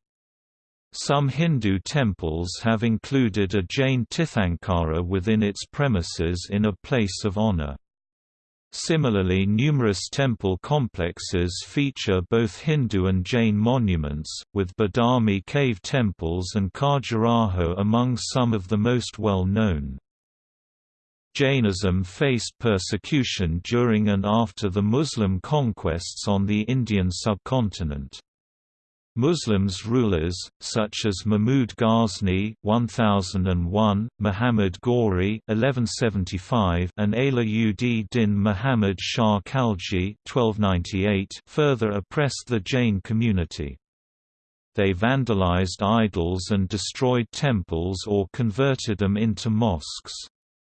Some Hindu temples have included a Jain Tirthankara within its premises in a place of honor. Similarly numerous temple complexes feature both Hindu and Jain monuments, with Badami cave temples and Khajuraho among some of the most well known. Jainism faced persecution during and after the Muslim conquests on the Indian subcontinent. Muslims rulers, such as Mahmud Ghazni 1001, Muhammad Ghori 1175, and Alauddin din Muhammad Shah Khalji 1298, further oppressed the Jain community. They vandalized idols and destroyed temples or converted them into mosques.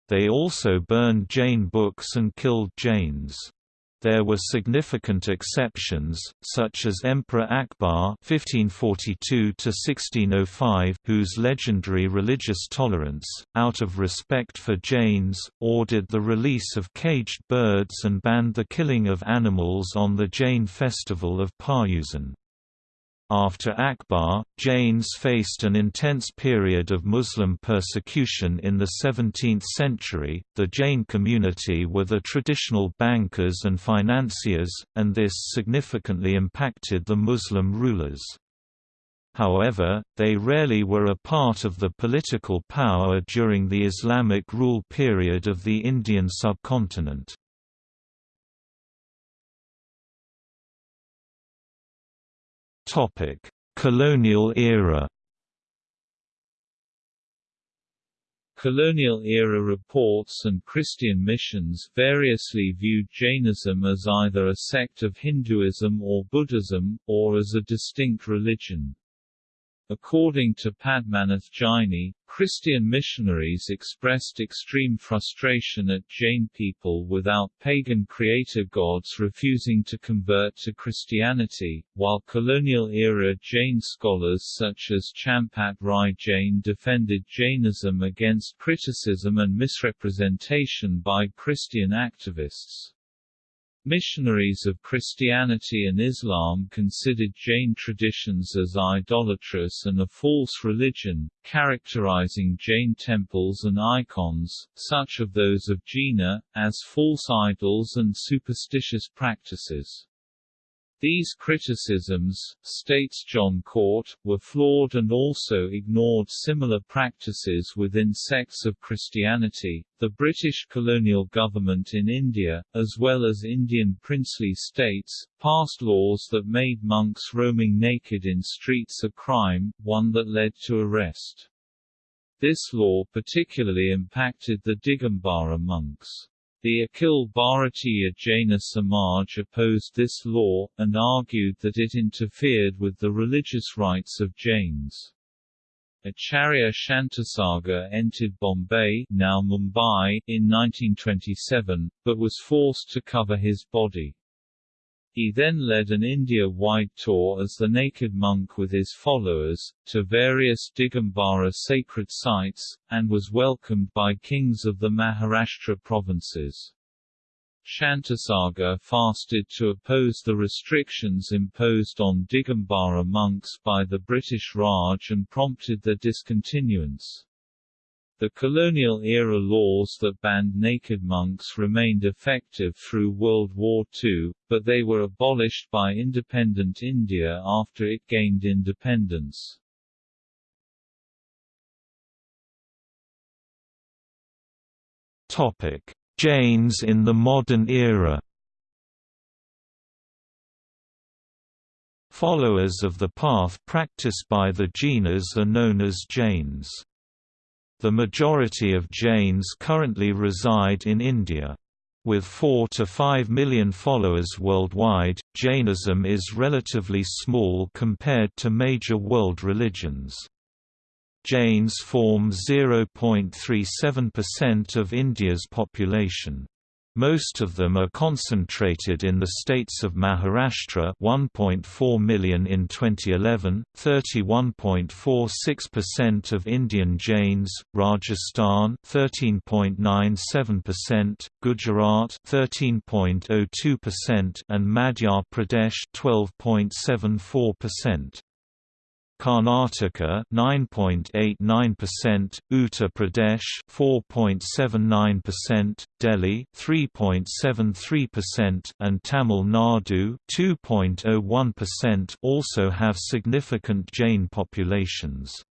They also burned Jain books and killed Jains. There were significant exceptions, such as Emperor Akbar (1542–1605), whose legendary religious tolerance, out of respect for Jains, ordered the release of caged birds and banned the killing of animals on the Jain festival of Payusan. After Akbar, Jains faced an intense period of Muslim persecution in the 17th century. The Jain community were the traditional bankers and financiers, and this significantly impacted the Muslim rulers. However, they rarely were a part of the political power during the Islamic rule period of the Indian subcontinent. Topic: Colonial era. Colonial-era reports and Christian missions variously viewed Jainism as either a sect of Hinduism or Buddhism, or as a distinct religion. According to Padmanabh Jaini, Christian missionaries expressed extreme frustration at Jain people without pagan creator gods refusing to convert to Christianity, while colonial-era Jain scholars such as Champat Rai Jain defended Jainism against criticism and misrepresentation by Christian activists. Missionaries of Christianity and Islam considered Jain traditions as idolatrous and a false religion, characterizing Jain temples and icons, such of those of Jina, as false idols and superstitious practices. These criticisms, states John Cort, were flawed and also ignored similar practices within sects of Christianity. The British colonial government in India, as well as Indian princely states, passed laws that made monks roaming naked in streets a crime, one that led to arrest. This law particularly impacted the Digambara monks. The Akhil Bharatiya Jaina Samaj opposed this law, and argued that it interfered with the religious rights of Jains. Acharya Shantasagar entered Bombay now Mumbai in 1927, but was forced to cover his body. He then led an India-wide tour as the naked monk with his followers, to various Digambara sacred sites, and was welcomed by kings of the Maharashtra provinces. Shantasagar fasted to oppose the restrictions imposed on Digambara monks by the British Raj and prompted their discontinuance. The colonial-era laws that banned naked monks remained effective through World War II, but they were abolished by independent India after it gained independence. Jains in the modern era. Followers of the path practiced by the Jinas are known as Jains. The majority of Jains currently reside in India. With 4 to 5 million followers worldwide, Jainism is relatively small compared to major world religions. Jains form 0.37% of India's population. Most of them are concentrated in the states of Maharashtra 1.4 million in 2011, 31.46% of Indian Jains, Rajasthan 13.97%, Gujarat 13.02% and Madhya Pradesh 12.74%. Karnataka 9.89%, Uttar Pradesh 4.79%, Delhi 3.73% and Tamil Nadu 2.01% also have significant Jain populations.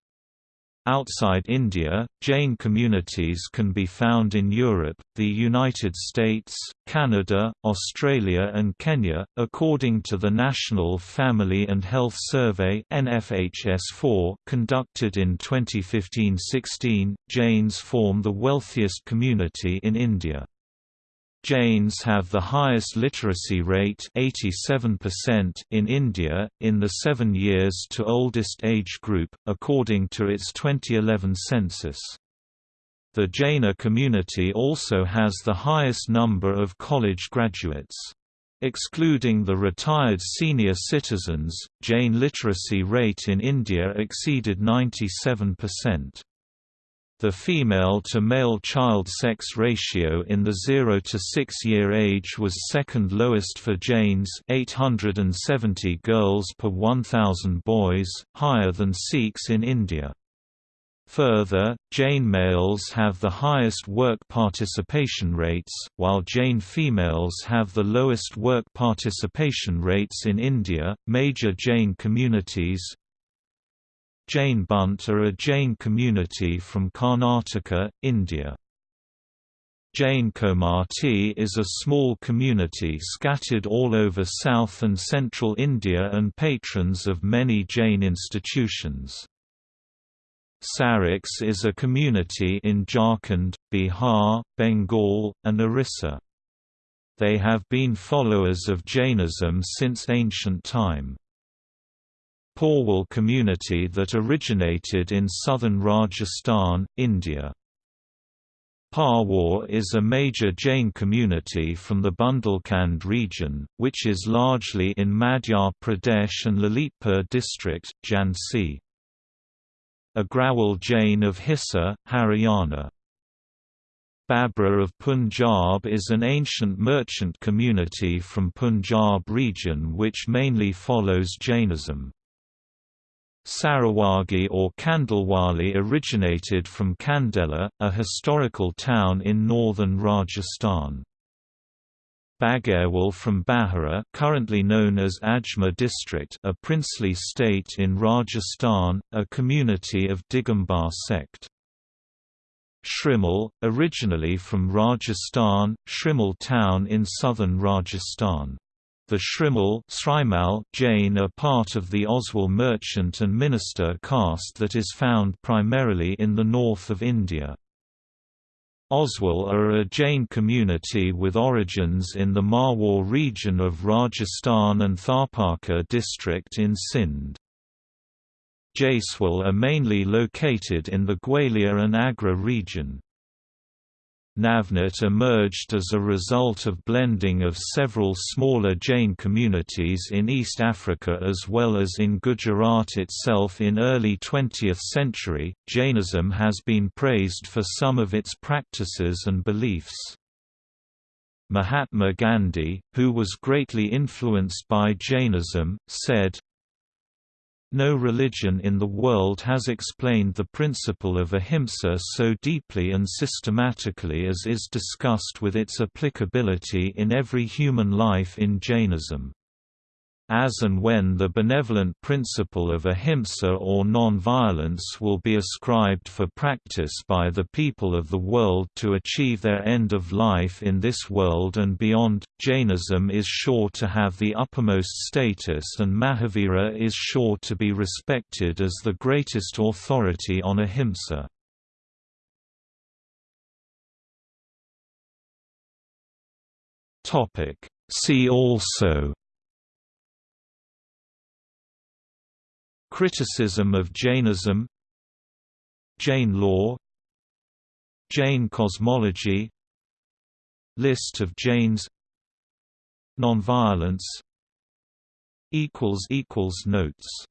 Outside India, Jain communities can be found in Europe, the United States, Canada, Australia and Kenya. According to the National Family and Health Survey (NFHS4) conducted in 2015-16, Jains form the wealthiest community in India. Jains have the highest literacy rate 87% in India, in the seven years to oldest age group, according to its 2011 census. The Jaina community also has the highest number of college graduates. Excluding the retired senior citizens, Jain literacy rate in India exceeded 97%. The female-to-male child sex ratio in the 0 to 6 year age was second lowest for Jains 870 girls per 1000 boys, higher than Sikhs in India. Further, Jain males have the highest work participation rates, while Jain females have the lowest work participation rates in India. Major Jain communities, Jain Bunt are a Jain community from Karnataka, India. Jain Komati is a small community scattered all over south and central India and patrons of many Jain institutions. Saraks is a community in Jharkhand, Bihar, Bengal, and Orissa. They have been followers of Jainism since ancient time. Porwal community that originated in southern Rajasthan, India. Parwar is a major Jain community from the Bundelkhand region, which is largely in Madhya Pradesh and Lalitpur district, Jhansi. Agrawal Jain of Hisar, Haryana. Babra of Punjab is an ancient merchant community from Punjab region which mainly follows Jainism. Sarawagi or Kandalwali originated from Khandela, a historical town in northern Rajasthan. Bagarwal from Bahara currently known as Ajmer district a princely state in Rajasthan, a community of Digambar sect. Shrimal, originally from Rajasthan, Shrimal town in southern Rajasthan. The Shrimal Jain are part of the Oswal merchant and minister caste that is found primarily in the north of India. Oswal are a Jain community with origins in the Marwar region of Rajasthan and Tharparkar district in Sindh. Jaiswal are mainly located in the Gwalior and Agra region. Navnat emerged as a result of blending of several smaller Jain communities in East Africa as well as in Gujarat itself in early 20th century. Jainism has been praised for some of its practices and beliefs. Mahatma Gandhi, who was greatly influenced by Jainism, said, no religion in the world has explained the principle of ahimsa so deeply and systematically as is discussed with its applicability in every human life in Jainism as and when the benevolent principle of ahimsa or non-violence will be ascribed for practice by the people of the world to achieve their end of life in this world and beyond, Jainism is sure to have the uppermost status and Mahavira is sure to be respected as the greatest authority on ahimsa. See also Criticism of Jainism Jain law Jain cosmology List of Jains Nonviolence Notes